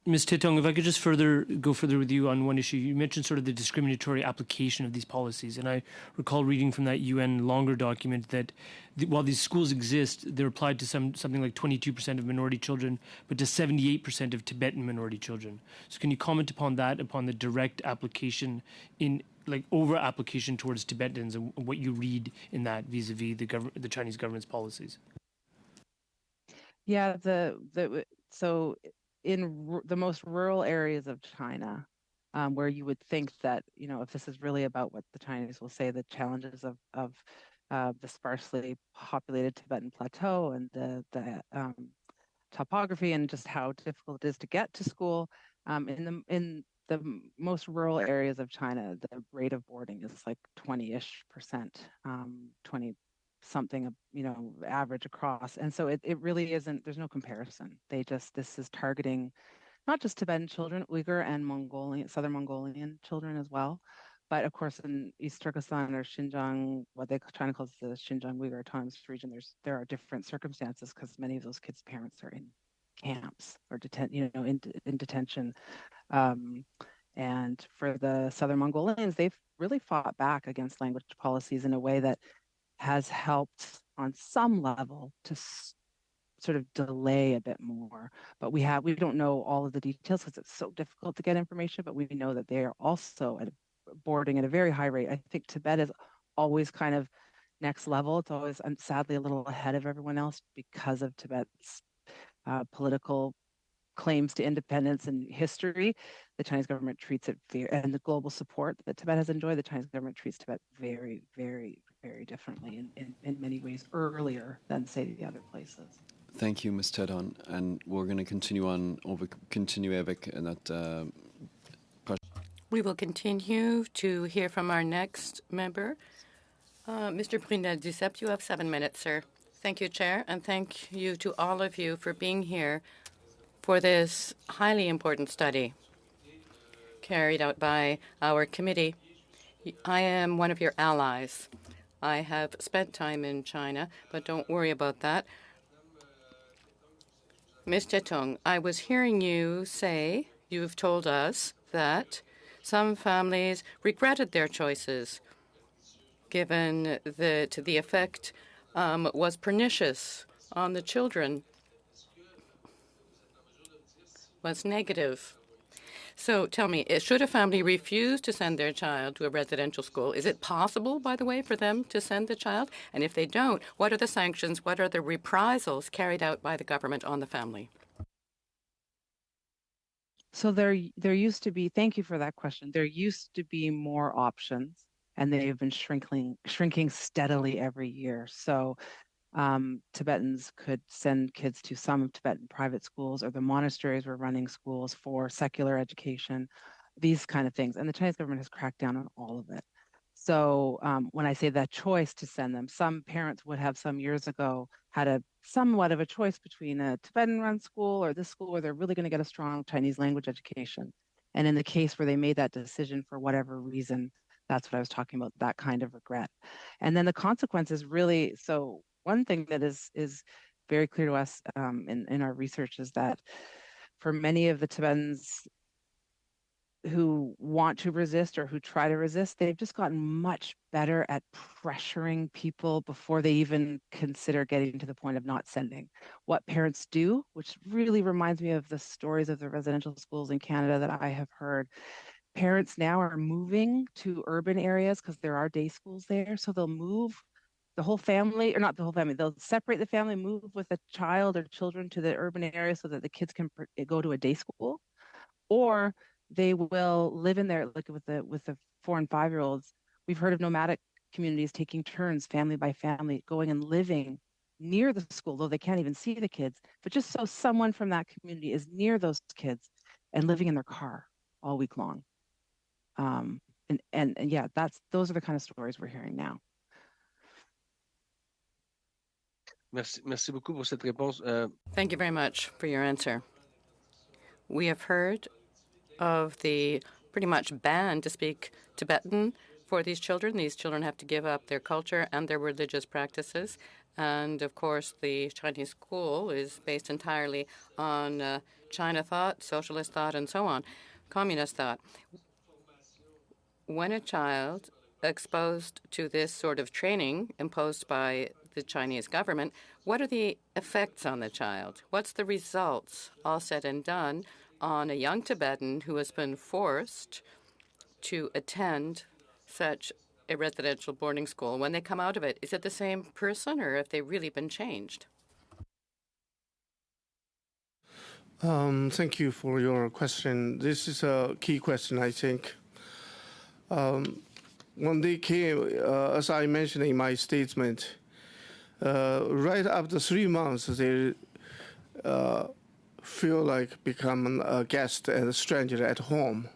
Ms. Tethong, if I could just further go further with you on one issue, you mentioned sort of the discriminatory application of these policies, and I recall reading from that UN longer document that the, while these schools exist, they're applied to some something like 22% of minority children, but to 78% of Tibetan minority children. So, can you comment upon that, upon the direct application in like over application towards Tibetans, and what you read in that vis-a-vis the government, the Chinese government's policies? Yeah, the the so in the most rural areas of China, um, where you would think that, you know, if this is really about what the Chinese will say, the challenges of, of uh, the sparsely populated Tibetan plateau and the, the um, topography and just how difficult it is to get to school. Um, in the in the most rural areas of China, the rate of boarding is like 20-ish percent, um, 20 something, you know, average across. And so it, it really isn't, there's no comparison. They just, this is targeting not just Tibetan children, Uyghur and Mongolian, Southern Mongolian children as well. But of course, in East Turkestan or Xinjiang, what they China calls the Xinjiang Uyghur Autonomous Region, there's there are different circumstances because many of those kids' parents are in camps or detent, you know, in, in detention. Um, and for the Southern Mongolians, they've really fought back against language policies in a way that has helped on some level to sort of delay a bit more. But we have we don't know all of the details because it's so difficult to get information. But we know that they are also at boarding at a very high rate. I think Tibet is always kind of next level. It's always sadly a little ahead of everyone else because of Tibet's uh, political claims to independence and history. The Chinese government treats it very, and the global support that Tibet has enjoyed, the Chinese government treats Tibet very, very, very differently in, in, in many ways earlier than, say, the other places. Thank you, Ms. Tethong. And we're going to continue on, over, continue avec that. Uh, we will continue to hear from our next member. Uh, Mr. Brunelle-Duceppe, you have seven minutes, sir. Thank you, Chair, and thank you to all of you for being here for this highly important study carried out by our committee. I am one of your allies. I have spent time in China, but don't worry about that. Mr. Tong, I was hearing you say, you've told us that some families regretted their choices, given that the effect um, was pernicious on the children was negative. So tell me, eh, should a family refuse to send their child to a residential school? Is it possible, by the way, for them to send the child? And if they don't, what are the sanctions? What are the reprisals carried out by the government on the family? So there, there used to be. Thank you for that question. There used to be more options, and they have been shrinking, shrinking steadily every year. So um, Tibetans could send kids to some Tibetan private schools, or the monasteries were running schools for secular education, these kind of things. And the Chinese government has cracked down on all of it. So um, when I say that choice to send them, some parents would have some years ago had a somewhat of a choice between a Tibetan-run school or this school where they're really going to get a strong Chinese language education. And in the case where they made that decision for whatever reason, that's what I was talking about, that kind of regret. And then the consequences really, so one thing that is is very clear to us um, in, in our research is that for many of the Tibetans who want to resist or who try to resist, they've just gotten much better at pressuring people before they even consider getting to the point of not sending. What parents do, which really reminds me of the stories of the residential schools in Canada that I have heard. Parents now are moving to urban areas because there are day schools there. So they'll move the whole family, or not the whole family, they'll separate the family, move with a child or children to the urban area so that the kids can go to a day school. Or they will live in there like with the with the four and five year olds we've heard of nomadic communities taking turns family by family going and living near the school though they can't even see the kids but just so someone from that community is near those kids and living in their car all week long. Um, and, and and yeah that's those are the kind of stories we're hearing now Merci, merci beaucoup pour cette réponse. Euh... Thank you very much for your answer. We have heard of the pretty much ban to speak Tibetan for these children. These children have to give up their culture and their religious practices. And of course, the Chinese school is based entirely on uh, China thought, socialist thought, and so on, communist thought. When a child exposed to this sort of training imposed by the Chinese government, what are the effects on the child? What's the results, all said and done, on a young Tibetan who has been forced to attend such a residential boarding school. When they come out of it, is it the same person or have they really been changed? Um, thank you for your question. This is a key question, I think. Um, when they came, uh, as I mentioned in my statement, right after three months, they uh, feel like become a guest and a stranger at home.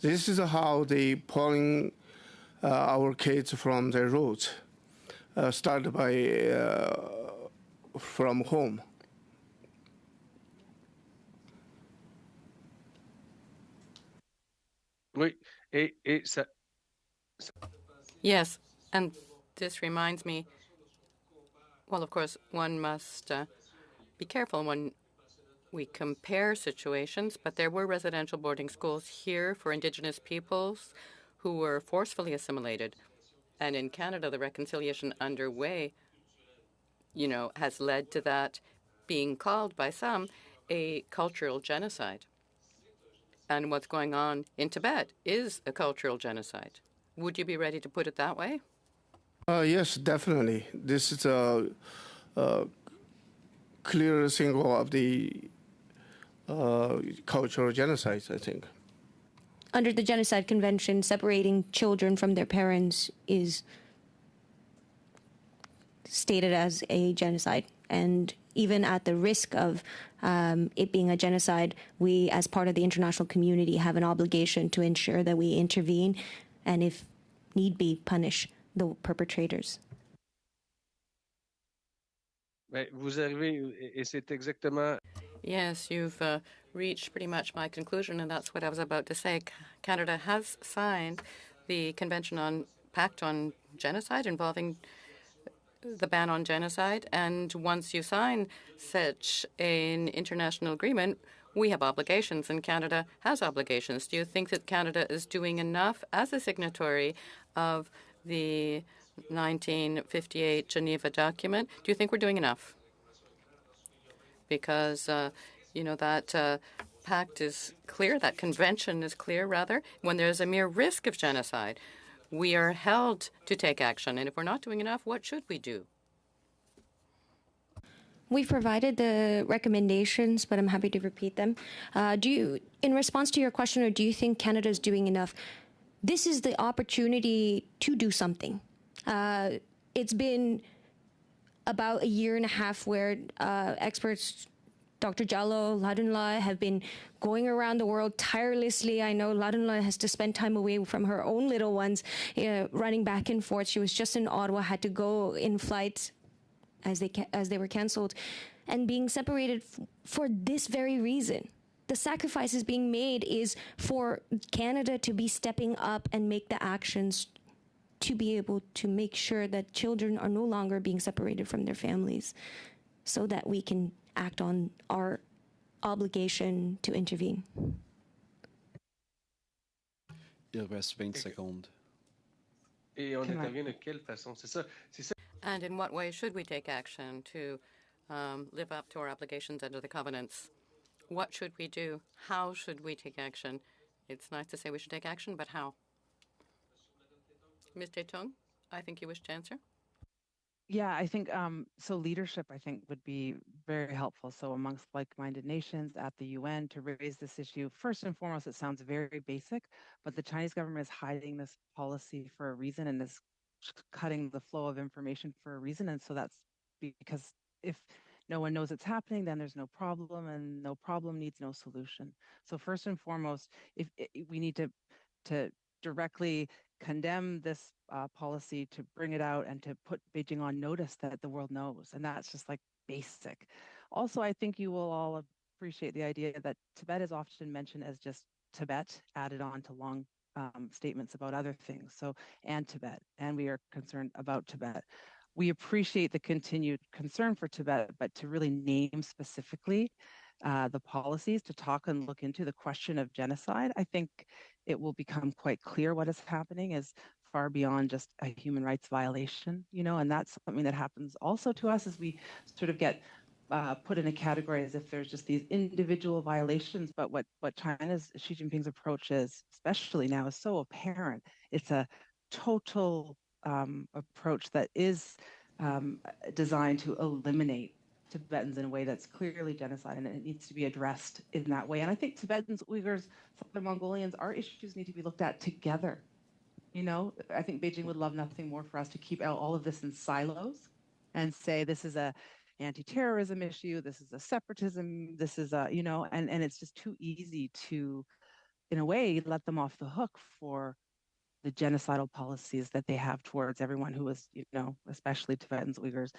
This is how they pulling uh, our kids from their roots, uh, started by uh, from home. Oui, et, et ça, Yes, and this reminds me. Well, of course, one must uh, be careful when we compare situations, but there were residential boarding schools here for Indigenous peoples who were forcefully assimilated. And in Canada, the reconciliation underway, you know, has led to that being called by some a cultural genocide. And what's going on in Tibet is a cultural genocide. Would you be ready to put it that way? Uh, yes, definitely. This is a, a clear symbol of the uh, cultural genocides, I think. Under the Genocide Convention, separating children from their parents is stated as a genocide. And even at the risk of um, it being a genocide, we, as part of the international community, have an obligation to ensure that we intervene and, if need be, punish the perpetrators. Vous arrivez, et c'est exactement. Yes, you've uh, reached pretty much my conclusion, and that's what I was about to say. Canada has signed the Convention on Pact on Genocide involving the ban on genocide, and once you sign such an international agreement, we have obligations, and Canada has obligations. Do you think that Canada is doing enough as a signatory of the 1958 Geneva document? Do you think we're doing enough? because uh, you know that uh, pact is clear, that convention is clear, rather. When there's a mere risk of genocide, we are held to take action. And if we're not doing enough, what should we do? We've provided the recommendations, but I'm happy to repeat them. Uh, do you, in response to your question, or do you think Canada is doing enough? This is the opportunity to do something. Uh, it's been about a year and a half where uh, experts, Dr. Jallo, Lhadon-la, have been going around the world tirelessly. I know Lhadon-la has to spend time away from her own little ones, uh, running back and forth. She was just in Ottawa, had to go in flight as they as they were canceled, and being separated for this very reason. The sacrifices being made is for Canada to be stepping up and make the actions to be able to make sure that children are no longer being separated from their families so that we can act on our obligation to intervene. Il reste 20 secondes. Et on intervient de quelle façon? C'est ça. C'est ça. And in what way should we take action to um, live up to our obligations under the covenants? What should we do? How should we take action? It's nice to say we should take action, but how? Ms. Tethong, I think you wish to answer. Yeah, I think um, so. Leadership, I think, would be very helpful. So, amongst like-minded nations at the UN to raise this issue. First and foremost, it sounds very basic, but the Chinese government is hiding this policy for a reason and is cutting the flow of information for a reason. And so that's because if no one knows it's happening, then there's no problem, and no problem needs no solution. So, first and foremost, if, if we need to to directly condemn this uh, policy, to bring it out, and to put Beijing on notice that the world knows. And that's just like basic. Also, I think you will all appreciate the idea that Tibet is often mentioned as just Tibet added on to long um, statements about other things. So, and Tibet, and we are concerned about Tibet. We appreciate the continued concern for Tibet, but to really name specifically uh, the policies, to talk and look into the question of genocide, I think it will become quite clear what is happening is far beyond just a human rights violation, you know, and that's something that happens also to us as we sort of get uh, put in a category as if there's just these individual violations. But what what China's Xi Jinping's approach is, especially now, is so apparent. It's a total um, approach that is um, designed to eliminate Tibetans in a way that's clearly genocide, and it needs to be addressed in that way. And I think Tibetans, Uyghurs, Southern Mongolians, our issues need to be looked at together. You know, I think Beijing would love nothing more for us to keep out all of this in silos and say this is a anti-terrorism issue, this is a separatism, this is a, you know, and, and it's just too easy to, in a way, let them off the hook for the genocidal policies that they have towards everyone who is, you know, especially Tibetans, Uyghurs,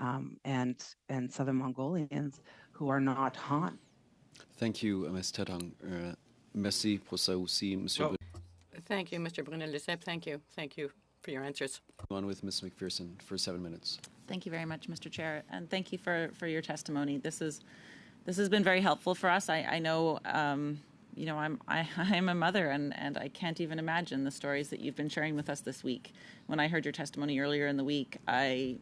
um, and and Southern Mongolians who are not Han. Thank you, Ms. Tethong. Euh, merci pour ça aussi, Monsieur. Well- Thank you, Mr. Brunelle-Duceppe. Thank you. Thank you for your answers. On with Ms. McPherson for seven minutes. Thank you very much, Mr. Chair, and thank you for, for your testimony. This is this has been very helpful for us. I, I know, um, you know, I'm I, I'm a mother, and, and I can't even imagine the stories that you've been sharing with us this week. When I heard your testimony earlier in the week, I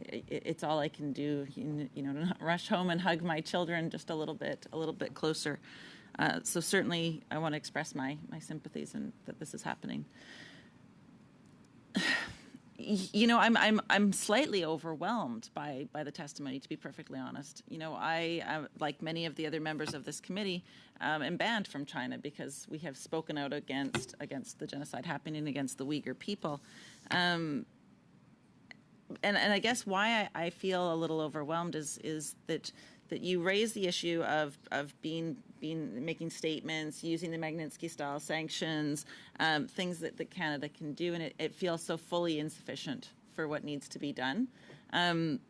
it, it's all I can do, you, you know, to not rush home and hug my children just a little bit, a little bit closer. Uh, so certainly, I want to express my my sympathies and that this is happening. You know i'm i'm i'm slightly overwhelmed by by the testimony to be perfectly honest. You know i uh, like many of the other members of this committee um, am banned from china because we have spoken out against against the genocide happening against the uyghur people. Um, and and i guess why I, I feel a little overwhelmed is is that that you raise the issue of of being being making statements, using the Magnitsky style sanctions, um, things that, that Canada can do, and it, it feels so fully insufficient for what needs to be done. Um,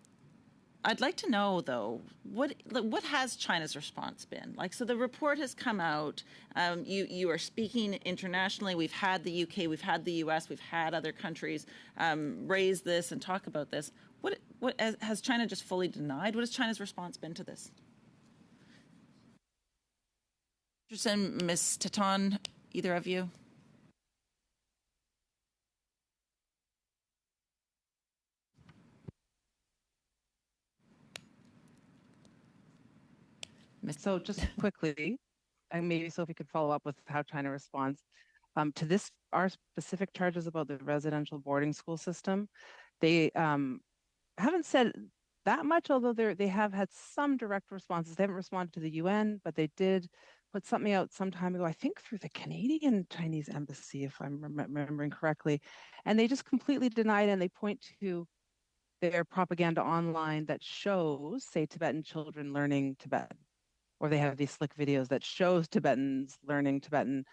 I'd like to know though what what has China's response been like? So the report has come out. Um, you you are speaking internationally. We've had the UK, we've had the US, we've had other countries um, raise this and talk about this. What what has China just fully denied? What has China's response been to this? Richardson, Ms. Tethong, either of you? So just quickly, and maybe Sophie could follow up with how China responds. Um, to this, our specific charges about the residential boarding school system, they um, haven't said that much, although they they have had some direct responses. They haven't responded to the UN, but they did put something out some time ago, I think through the Canadian Chinese embassy, if I'm remembering correctly. And they just completely denied it. and they point to their propaganda online that shows, say, Tibetan children learning Tibetan, or they have these slick videos that shows Tibetans learning Tibetan.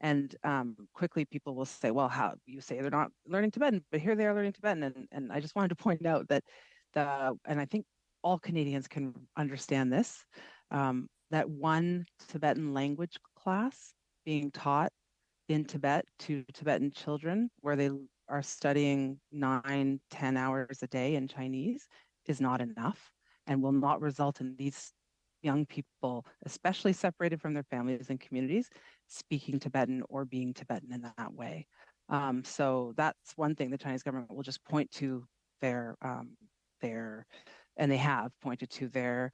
And um, quickly people will say, well, how you say they're not learning Tibetan, but here they are learning Tibetan. And, and I just wanted to point out that the, and I think all Canadians can understand this, um, that one Tibetan language class being taught in Tibet to Tibetan children, where they are studying nine, ten hours a day in Chinese, is not enough and will not result in these young people, especially separated from their families and communities, speaking Tibetan or being Tibetan in that way. Um, so that's one thing the Chinese government will just point to their um, their, and they have pointed to their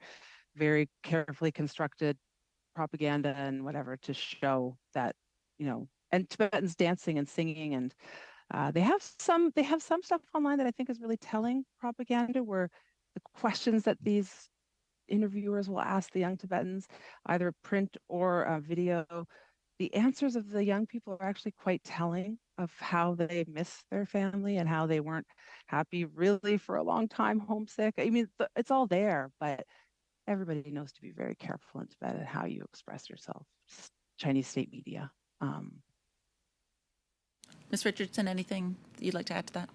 very carefully constructed propaganda and whatever to show that you know and tibetans dancing and singing and uh, they have some they have some stuff online that i think is really telling propaganda where the questions that these interviewers will ask the young tibetans either print or uh, video the answers of the young people are actually quite telling of how they miss their family and how they weren't happy really for a long time homesick. I mean it's all there but everybody knows to be very careful in Tibet how you express yourself. Chinese state media. Um, Ms. Richardson, anything you'd like to add to that?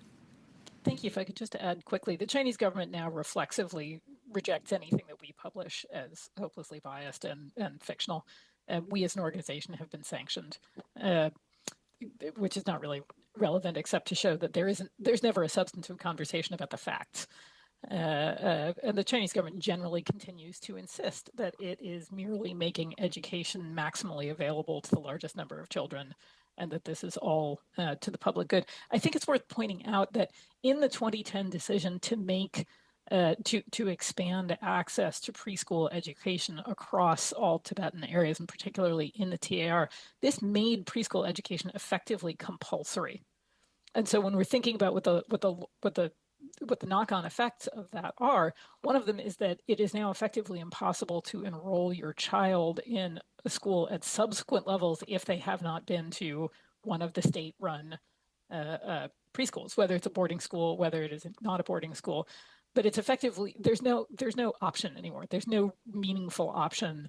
Thank you. If I could just add quickly, the Chinese government now reflexively rejects anything that we publish as hopelessly biased and, and fictional. Uh, we as an organization have been sanctioned, uh, which is not really relevant except to show that there isn't, there's never a substantive conversation about the facts. Uh, uh, and the Chinese government generally continues to insist that it is merely making education maximally available to the largest number of children and that this is all uh, to the public good. I think it's worth pointing out that in the 2010 decision to make uh, to to expand access to preschool education across all Tibetan areas, and particularly in the TAR, this made preschool education effectively compulsory. And so, when we're thinking about what the what the what the what the knock-on effects of that are. One of them is that it is now effectively impossible to enroll your child in a school at subsequent levels if they have not been to one of the state-run uh, uh, preschools, whether it's a boarding school, whether it is not a boarding school. But it's effectively there's no there's no option anymore. There's no meaningful option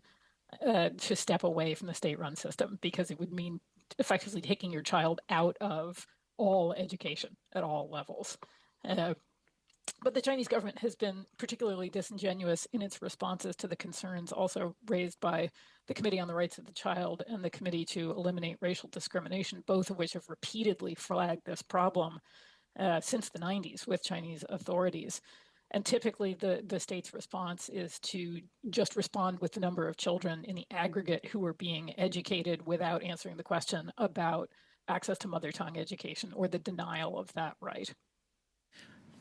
uh, to step away from the state-run system because it would mean effectively taking your child out of all education at all levels. Uh, but the Chinese government has been particularly disingenuous in its responses to the concerns also raised by the Committee on the Rights of the Child and the Committee to Eliminate Racial Discrimination, both of which have repeatedly flagged this problem uh, since the 90s with Chinese authorities. And typically, the, the state's response is to just respond with the number of children in the aggregate who are being educated without answering the question about access to mother tongue education or the denial of that right.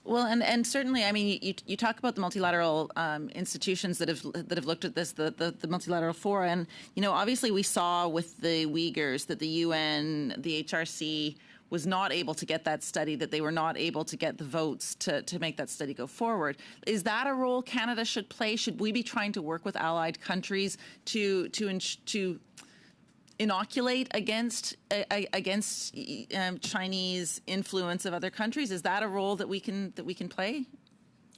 Well, and, and certainly, I mean, you, you talk about the multilateral um, institutions that have that have looked at this, the, the, the, multilateral fora, and you know, obviously, we saw with the Uyghurs that the UN, the HRC was not able to get that study, that they were not able to get the votes to, to make that study go forward. Is that a role Canada should play? Should we be trying to work with allied countries to to to inoculate against uh, against um, Chinese influence of other countries? Is that a role that we can that we can play?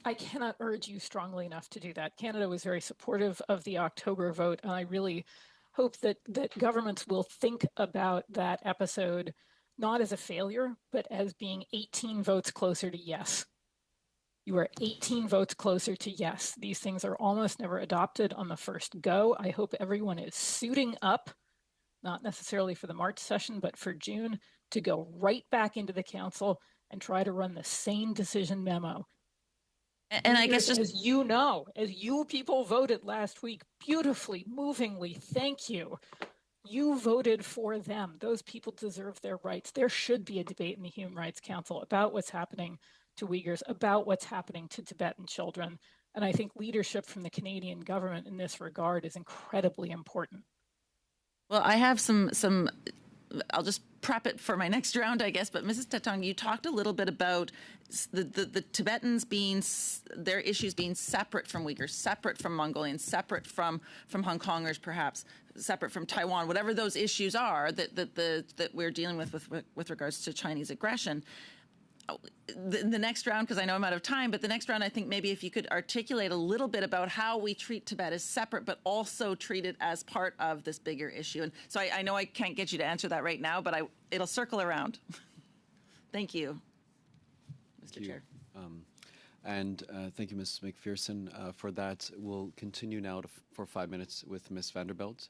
I cannot urge you strongly enough to do that. Canada was very supportive of the October vote, and I really hope that that governments will think about that episode not as a failure, but as being 18 votes closer to yes. You are 18 votes closer to yes. These things are almost never adopted on the first go. I hope everyone is suiting up not necessarily for the March session, but for June, to go right back into the council and try to run the same decision memo. And I guess just as you know, as you people voted last week, beautifully, movingly, thank you. You voted for them. Those people deserve their rights. There should be a debate in the Human Rights Council about what's happening to Uyghurs, about what's happening to Tibetan children. And I think leadership from the Canadian government in this regard is incredibly important. Well, I have some some. I'll just prep it for my next round, I guess. But Mrs. Tethong, you talked a little bit about the, the, the Tibetans being their issues being separate from Uyghurs, separate from Mongolians, separate from from Hong Kongers, perhaps separate from Taiwan, whatever those issues are that that the that we're dealing with with with regards to Chinese aggression the, the next round, because I know I'm out of time, but the next round, I think maybe if you could articulate a little bit about how we treat Tibet as separate, but also treat it as part of this bigger issue. And so I, I know I can't get you to answer that right now, but I, it'll circle around. thank you, Mr. Thank Chair. You. Um, and uh, thank you, Ms. McPherson, uh, for that. We'll continue now for five minutes with Ms. Vandenbeld.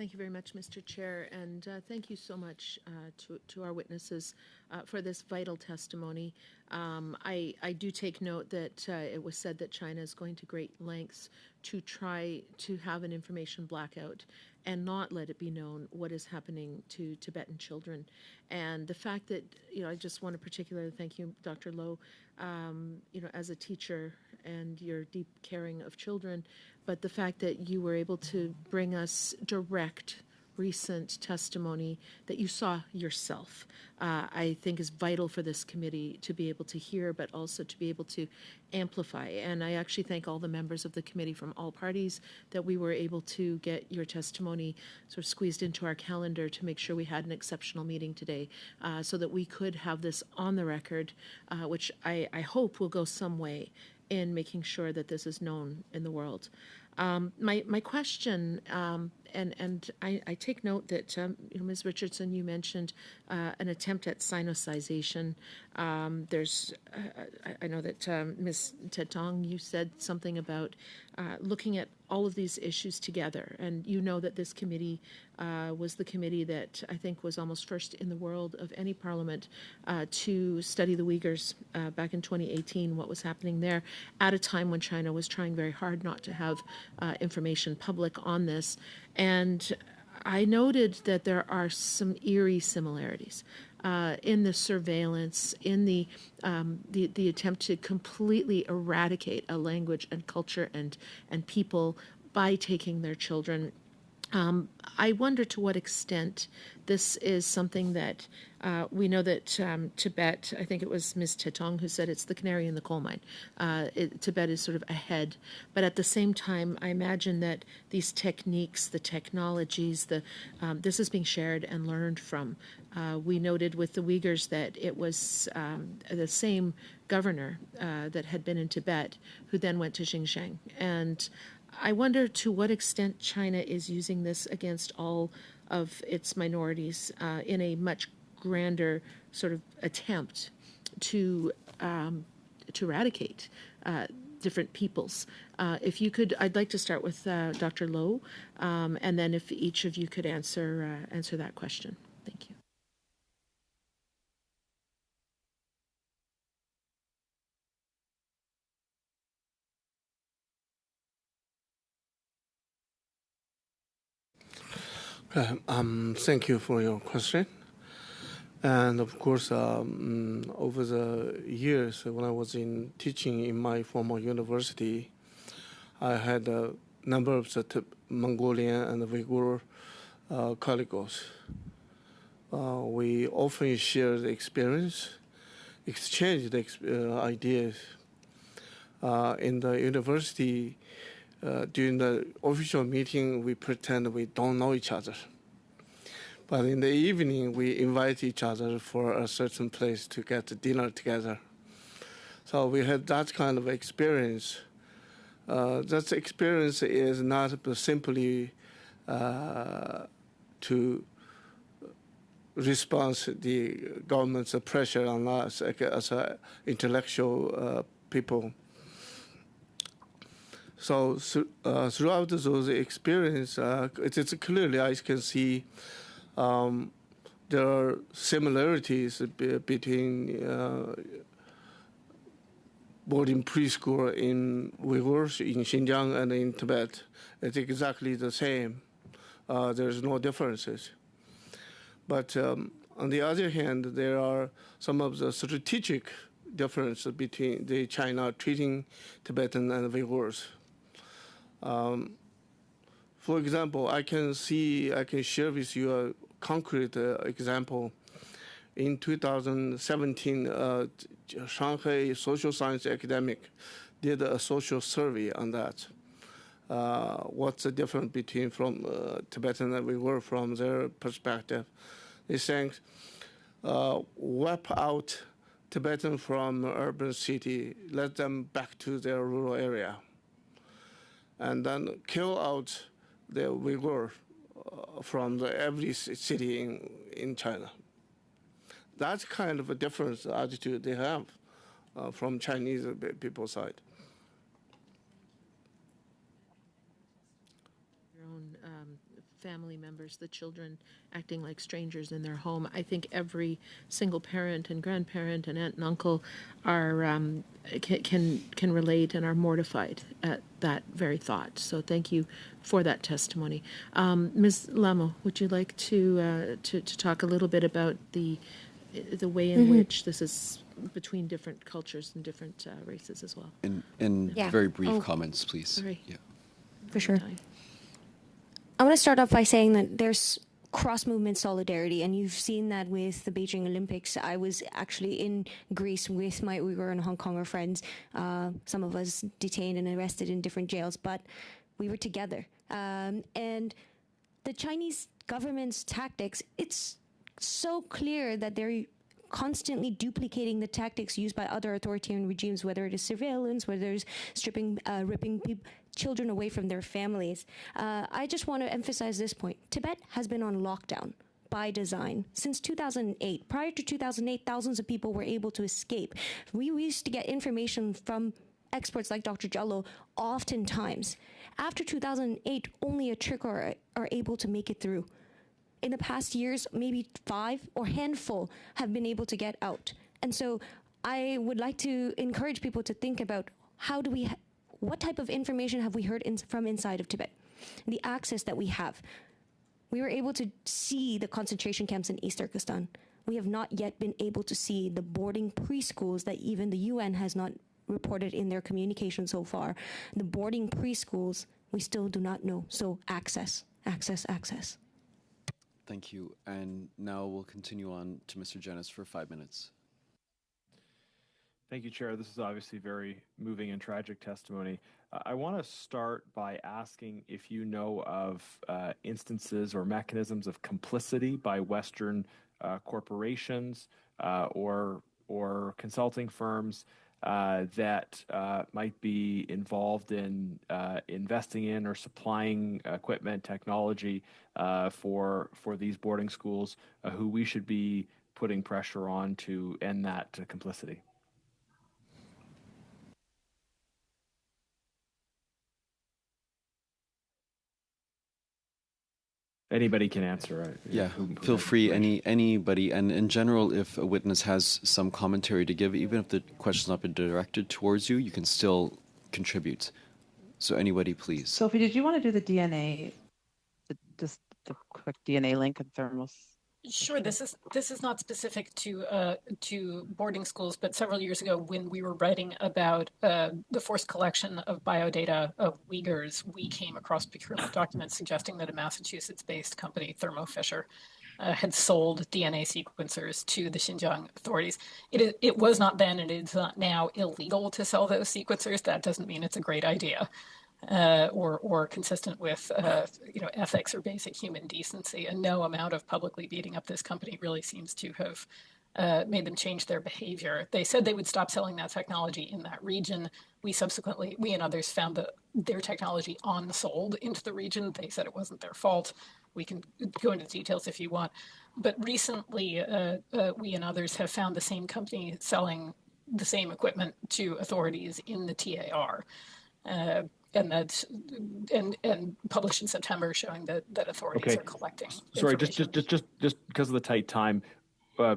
Thank you very much, Mr. Chair, and uh, thank you so much uh, to, to our witnesses uh, for this vital testimony. Um, I, I do take note that uh, it was said that China is going to great lengths to try to have an information blackout and not let it be known what is happening to Tibetan children. And the fact that, you know, I just want to particularly thank you, Dr. Lo, um, you know, as a teacher and your deep caring of children, but the fact that you were able to bring us direct recent testimony that you saw yourself, uh, I think is vital for this committee to be able to hear, but also to be able to amplify. And I actually thank all the members of the committee from all parties that we were able to get your testimony sort of squeezed into our calendar to make sure we had an exceptional meeting today uh, so that we could have this on the record, uh, which I, I hope will go some way in making sure that this is known in the world. Um, my my question, um, and and I, I, take note that um, you know, Ms. Richardson, you mentioned uh, an attempt at sinicization. Um, there's, uh, I, I, know that um, Ms. Tethong, you said something about uh, looking at all of these issues together, and you know that this committee uh, was the committee that I think was almost first in the world of any parliament uh, to study the Uyghurs uh, back in 2018, what was happening there, at a time when China was trying very hard not to have information public on this. And I noted that there are some eerie similarities uh, in the surveillance, in the, um, the the attempt to completely eradicate a language and culture and and people by taking their children. Um, I wonder to what extent this is something that uh, we know that um, Tibet, I think it was Ms. Tethong who said it's the canary in the coal mine. Uh, it, Tibet is sort of ahead. But at the same time, I imagine that these techniques, the technologies, the um, this is being shared and learned from. Uh, we noted with the Uyghurs that it was um, the same governor uh, that had been in Tibet who then went to Xinjiang. And I wonder to what extent China is using this against all of its minorities uh, in a much grander sort of attempt to um, to eradicate uh, different peoples. Uh, if you could, I'd like to start with uh, Dr. Lo, um, and then if each of you could answer uh, answer that question. Thank you. Um, thank you for your question. And of course, um, over the years when I was in teaching in my former university, I had a number of the Mongolian and Uyghur uh, colleagues. Uh, we often shared experience, exchanged uh, ideas. Uh, in the university, uh, during the official meeting, we pretend we don't know each other. But in the evening, we invite each other for a certain place to get dinner together. So we had that kind of experience. Uh, that experience is not simply uh, to respond to the government's pressure on us as intellectual uh, people. So uh, throughout those experiences, uh, it is clearly I can see um, there are similarities between uh, boarding preschool in Uyghurs, in Xinjiang, and in Tibet. It's exactly the same. Uh, there's no differences. But um, on the other hand, there are some of the strategic differences between the China treating Tibetan and Uyghurs. Um, for example, I can see, I can share with you a concrete uh, example. In 2017, uh, Shanghai social science academic did a social survey on that. Uh, what's the difference between from uh, Tibetan and Uyghur from their perspective? They think uh, wipe out Tibetan from urban city, let them back to their rural area, and then kill out the Uyghur uh, from the, every city in, in China. That's kind of a different attitude they have uh, from Chinese people side. Your own um, family members, the children acting like strangers in their home. I think every single parent and grandparent and aunt and uncle are um, can, can can relate and are mortified at that very thought. So thank you for that testimony, um, Ms. Lhamo. Would you like to, uh, to to talk a little bit about the the way in Mhm. which this is between different cultures and different uh, races as well? In, in Yeah. very brief Oh, comments, please. sorry. Yeah. For sure. I want to start off by saying that there's cross movement solidarity, and you've seen that with the Beijing Olympics. I was actually in Greece with my Uyghur and Hong Konger friends, uh, some of us detained and arrested in different jails, but we were together. Um, and the Chinese government's tactics, it's so clear that they're constantly duplicating the tactics used by other authoritarian regimes, whether it is surveillance, whether it's stripping, uh, ripping peop children away from their families. Uh, I just want to emphasize this point Tibet has been on lockdown. By design since 2008. Prior to 2008, thousands of people were able to escape. We used to get information from experts like Dr. Gyal Lo oftentimes. After 2008, only a trickle are, are able to make it through in the past years, maybe five or handful have been able to get out. And so I would like to encourage people to think about how do we, what type of information have we heard in, from inside of Tibet? The access that we have. We were able to see the concentration camps in East Turkestan. We have not yet been able to see the boarding preschools that even the UN has not reported in their communication so far. The boarding preschools, we still do not know. So access, access, access. Thank you. And now we'll continue on to Mr. Genuis for five minutes. Thank you, Chair. This is obviously very moving and tragic testimony. Uh, I want to start by asking if you know of uh, instances or mechanisms of complicity by Western uh, corporations uh, or or consulting firms uh, that might be involved in investing in or supplying equipment, technology for for these boarding schools, who we should be putting pressure on to end that complicity. Anybody can answer. Right? Yeah, Who- who feel free. Any anybody, and in general, if a witness has some commentary to give, even if the question's not been directed towards you, you can still contribute. So anybody, please. Sophie, did you want to do the DNA, the, just the quick DNA link and thermals? Sure. This is this is not specific to uh, to boarding schools, but several years ago, when we were writing about uh, the forced collection of biodata of Uyghurs, we came across procurement documents suggesting that a Massachusetts-based company, Thermo Fisher, uh, had sold DNA sequencers to the Xinjiang authorities. It is, it was not then, and it is not now illegal to sell those sequencers. That doesn't mean it's a great idea uh, or or consistent with uh, you know ethics or basic human decency. And no amount of publicly beating up this company really seems to have uh, made them change their behavior. They said they would stop selling that technology in that region. We subsequently, we and others found that their technology on-sold into the region. They said it wasn't their fault. We can go into details if you want. But recently, uh, uh, we and others have found the same company selling the same equipment to authorities in the TAR. Uh, and that's and and published in September, showing that that authorities Okay. are collecting. Sorry, just just just just just because of the tight time, uh,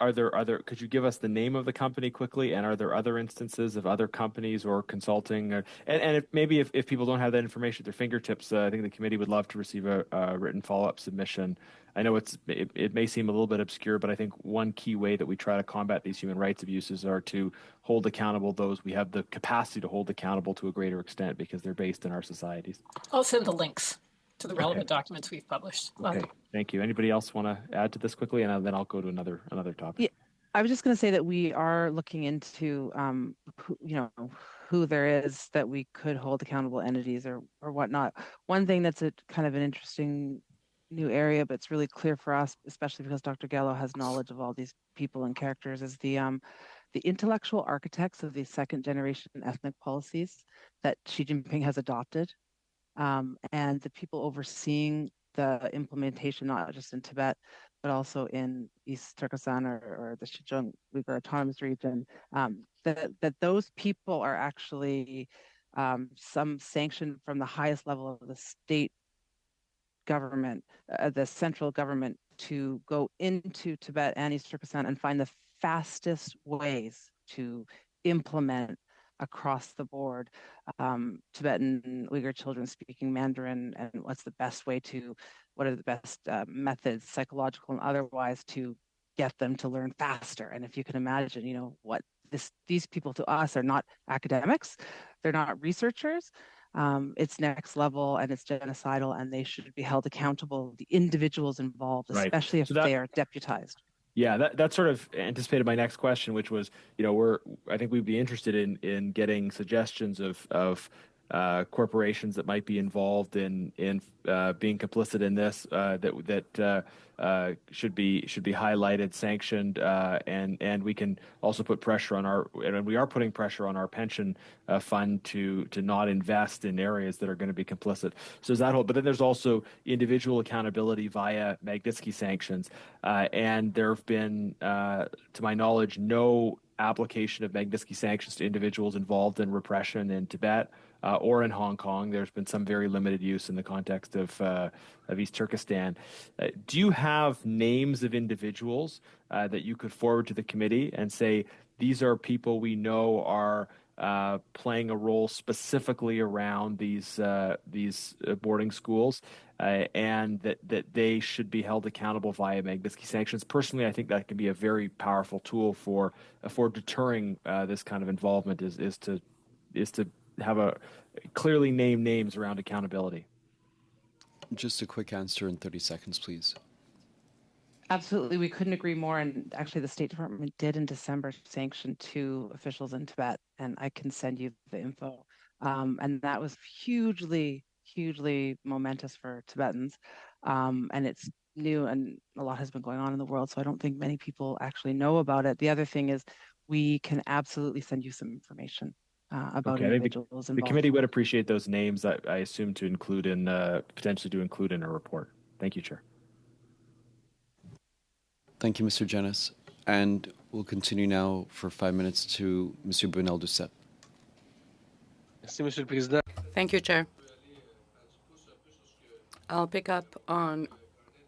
are there other? Could you give us the name of the company quickly? And are there other instances of other companies or consulting? Or, and and if, maybe if, if people don't have that information at their fingertips, uh, I think the committee would love to receive a, a written follow up submission I know it's it, it, may seem a little bit obscure, but I think one key way that we try to combat these human rights abuses are to hold accountable those we have the capacity to hold accountable to a greater extent because they're based in our societies. I'll send the links to the relevant okay. documents we've published. Okay, thank you. Anybody else want to add to this quickly, and then I'll go to another another topic. Yeah, I was just going to say that we are looking into, um, who, you know, who there is that we could hold accountable entities or or whatnot. One thing that's a kind of an interesting new area, but it's really clear for us, especially because Dr. Gyal Lo has knowledge of all these people and characters, is the um, the intellectual architects of these second generation ethnic policies that Xi Jinping has adopted, um, and the people overseeing the implementation, not just in Tibet, but also in East Turkestan or, or the Xinjiang Uyghur Autonomous Region, um, that, that those people are actually um, some sanction from the highest level of the state government, uh, the central government, to go into Tibet and East Turkestan and find the fastest ways to implement across the board um, Tibetan Uyghur children speaking Mandarin and what's the best way to, what are the best uh, methods, psychological and otherwise, to get them to learn faster. And if you can imagine, you know, what this, these people to us are not academics, they're not researchers, um, it's next level and it's genocidal and they should be held accountable the individuals involved especially if so that, they are deputized. Yeah that, that sort of anticipated my next question which was you know we're i think we'd be interested in in getting suggestions of of uh, corporations that might be involved in in uh, being complicit in this uh, that that uh, uh, should be should be highlighted, sanctioned, and and we can also put pressure on our and we are putting pressure on our pension fund to to not invest in areas that are going to be complicit. So that whole, but then there's also individual accountability via Magnitsky sanctions, and there have been, to my knowledge, no application of Magnitsky sanctions to individuals involved in repression in Tibet uh, or in Hong Kong. There's been some very limited use in the context of uh, of East Turkestan. Uh, do you have names of individuals uh, that you could forward to the committee and say these are people we know are uh, playing a role specifically around these uh, these boarding schools, and that that they should be held accountable via Magnitsky sanctions. Personally, I think that can be a very powerful tool for for deterring this kind of involvement. Is is to is to have a clearly named names around accountability. Just a quick answer in 30 seconds, please. Absolutely, we couldn't agree more. And actually, the State Department did in December sanction two officials in Tibet, and I can send you the info. Um, and that was hugely, hugely momentous for Tibetans. Um, and it's new, and a lot has been going on in the world, so I don't think many people actually know about it. The other thing is, we can absolutely send you some information uh, about okay, individuals the, the, committee would appreciate those names. I, I assume to include in uh, potentially to include in a report. Thank you, Chair. Thank you, Mr. Genuis. And we'll continue now for five minutes to Mr. Brunelle-Duceppe. Thank you, Chair. I'll pick up on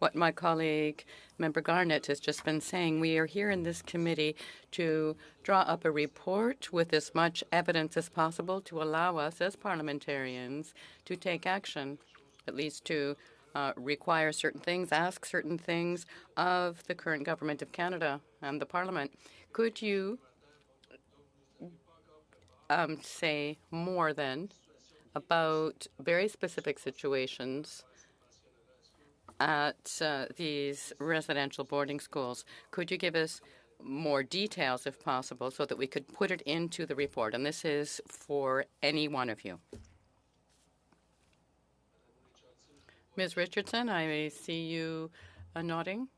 what my colleague, Member Garnett, has just been saying. We are here in this committee to draw up a report with as much evidence as possible to allow us as parliamentarians to take action, at least to uh, require certain things, ask certain things of the current government of Canada and the Parliament. Could you um, say more then about very specific situations at uh, these residential boarding schools. Could you give us more details, if possible, so that we could put it into the report? And this is for any one of you. Ms. Richardson, I see you uh, nodding.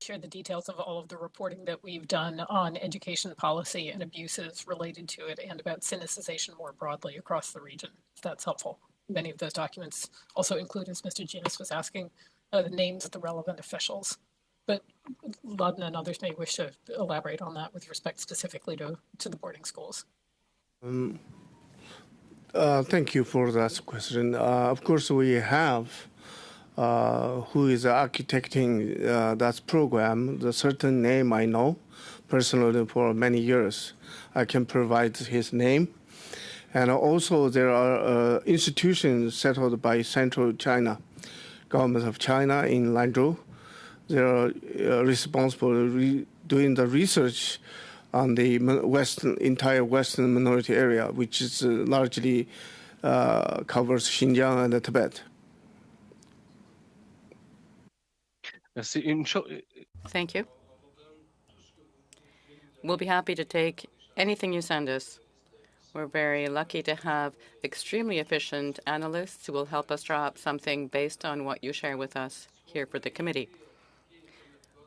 Share the details of all of the reporting that we've done on education policy and abuses related to it and about sinicization more broadly across the region, if that's helpful many of those documents also include, as Mr. Genuis was asking, uh, the names of the relevant officials. But Lhadon and others may wish to elaborate on that with respect specifically to, to the boarding schools. Um, uh, thank you for that question. Uh, of course, we have uh, who is architecting uh, that program. The certain name I know personally for many years. I can provide his name. And also there are uh, institutions settled by Central China government of China in Lanzhou. They are uh, responsible re- doing the research on the western entire western minority area, which is uh, largely uh, covers Xinjiang and Tibet. Thank you. We'll be happy to take anything you send us. We're very lucky to have extremely efficient analysts who will help us draw up something based on what you share with us here for the committee.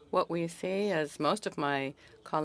What we see, as most of my colleagues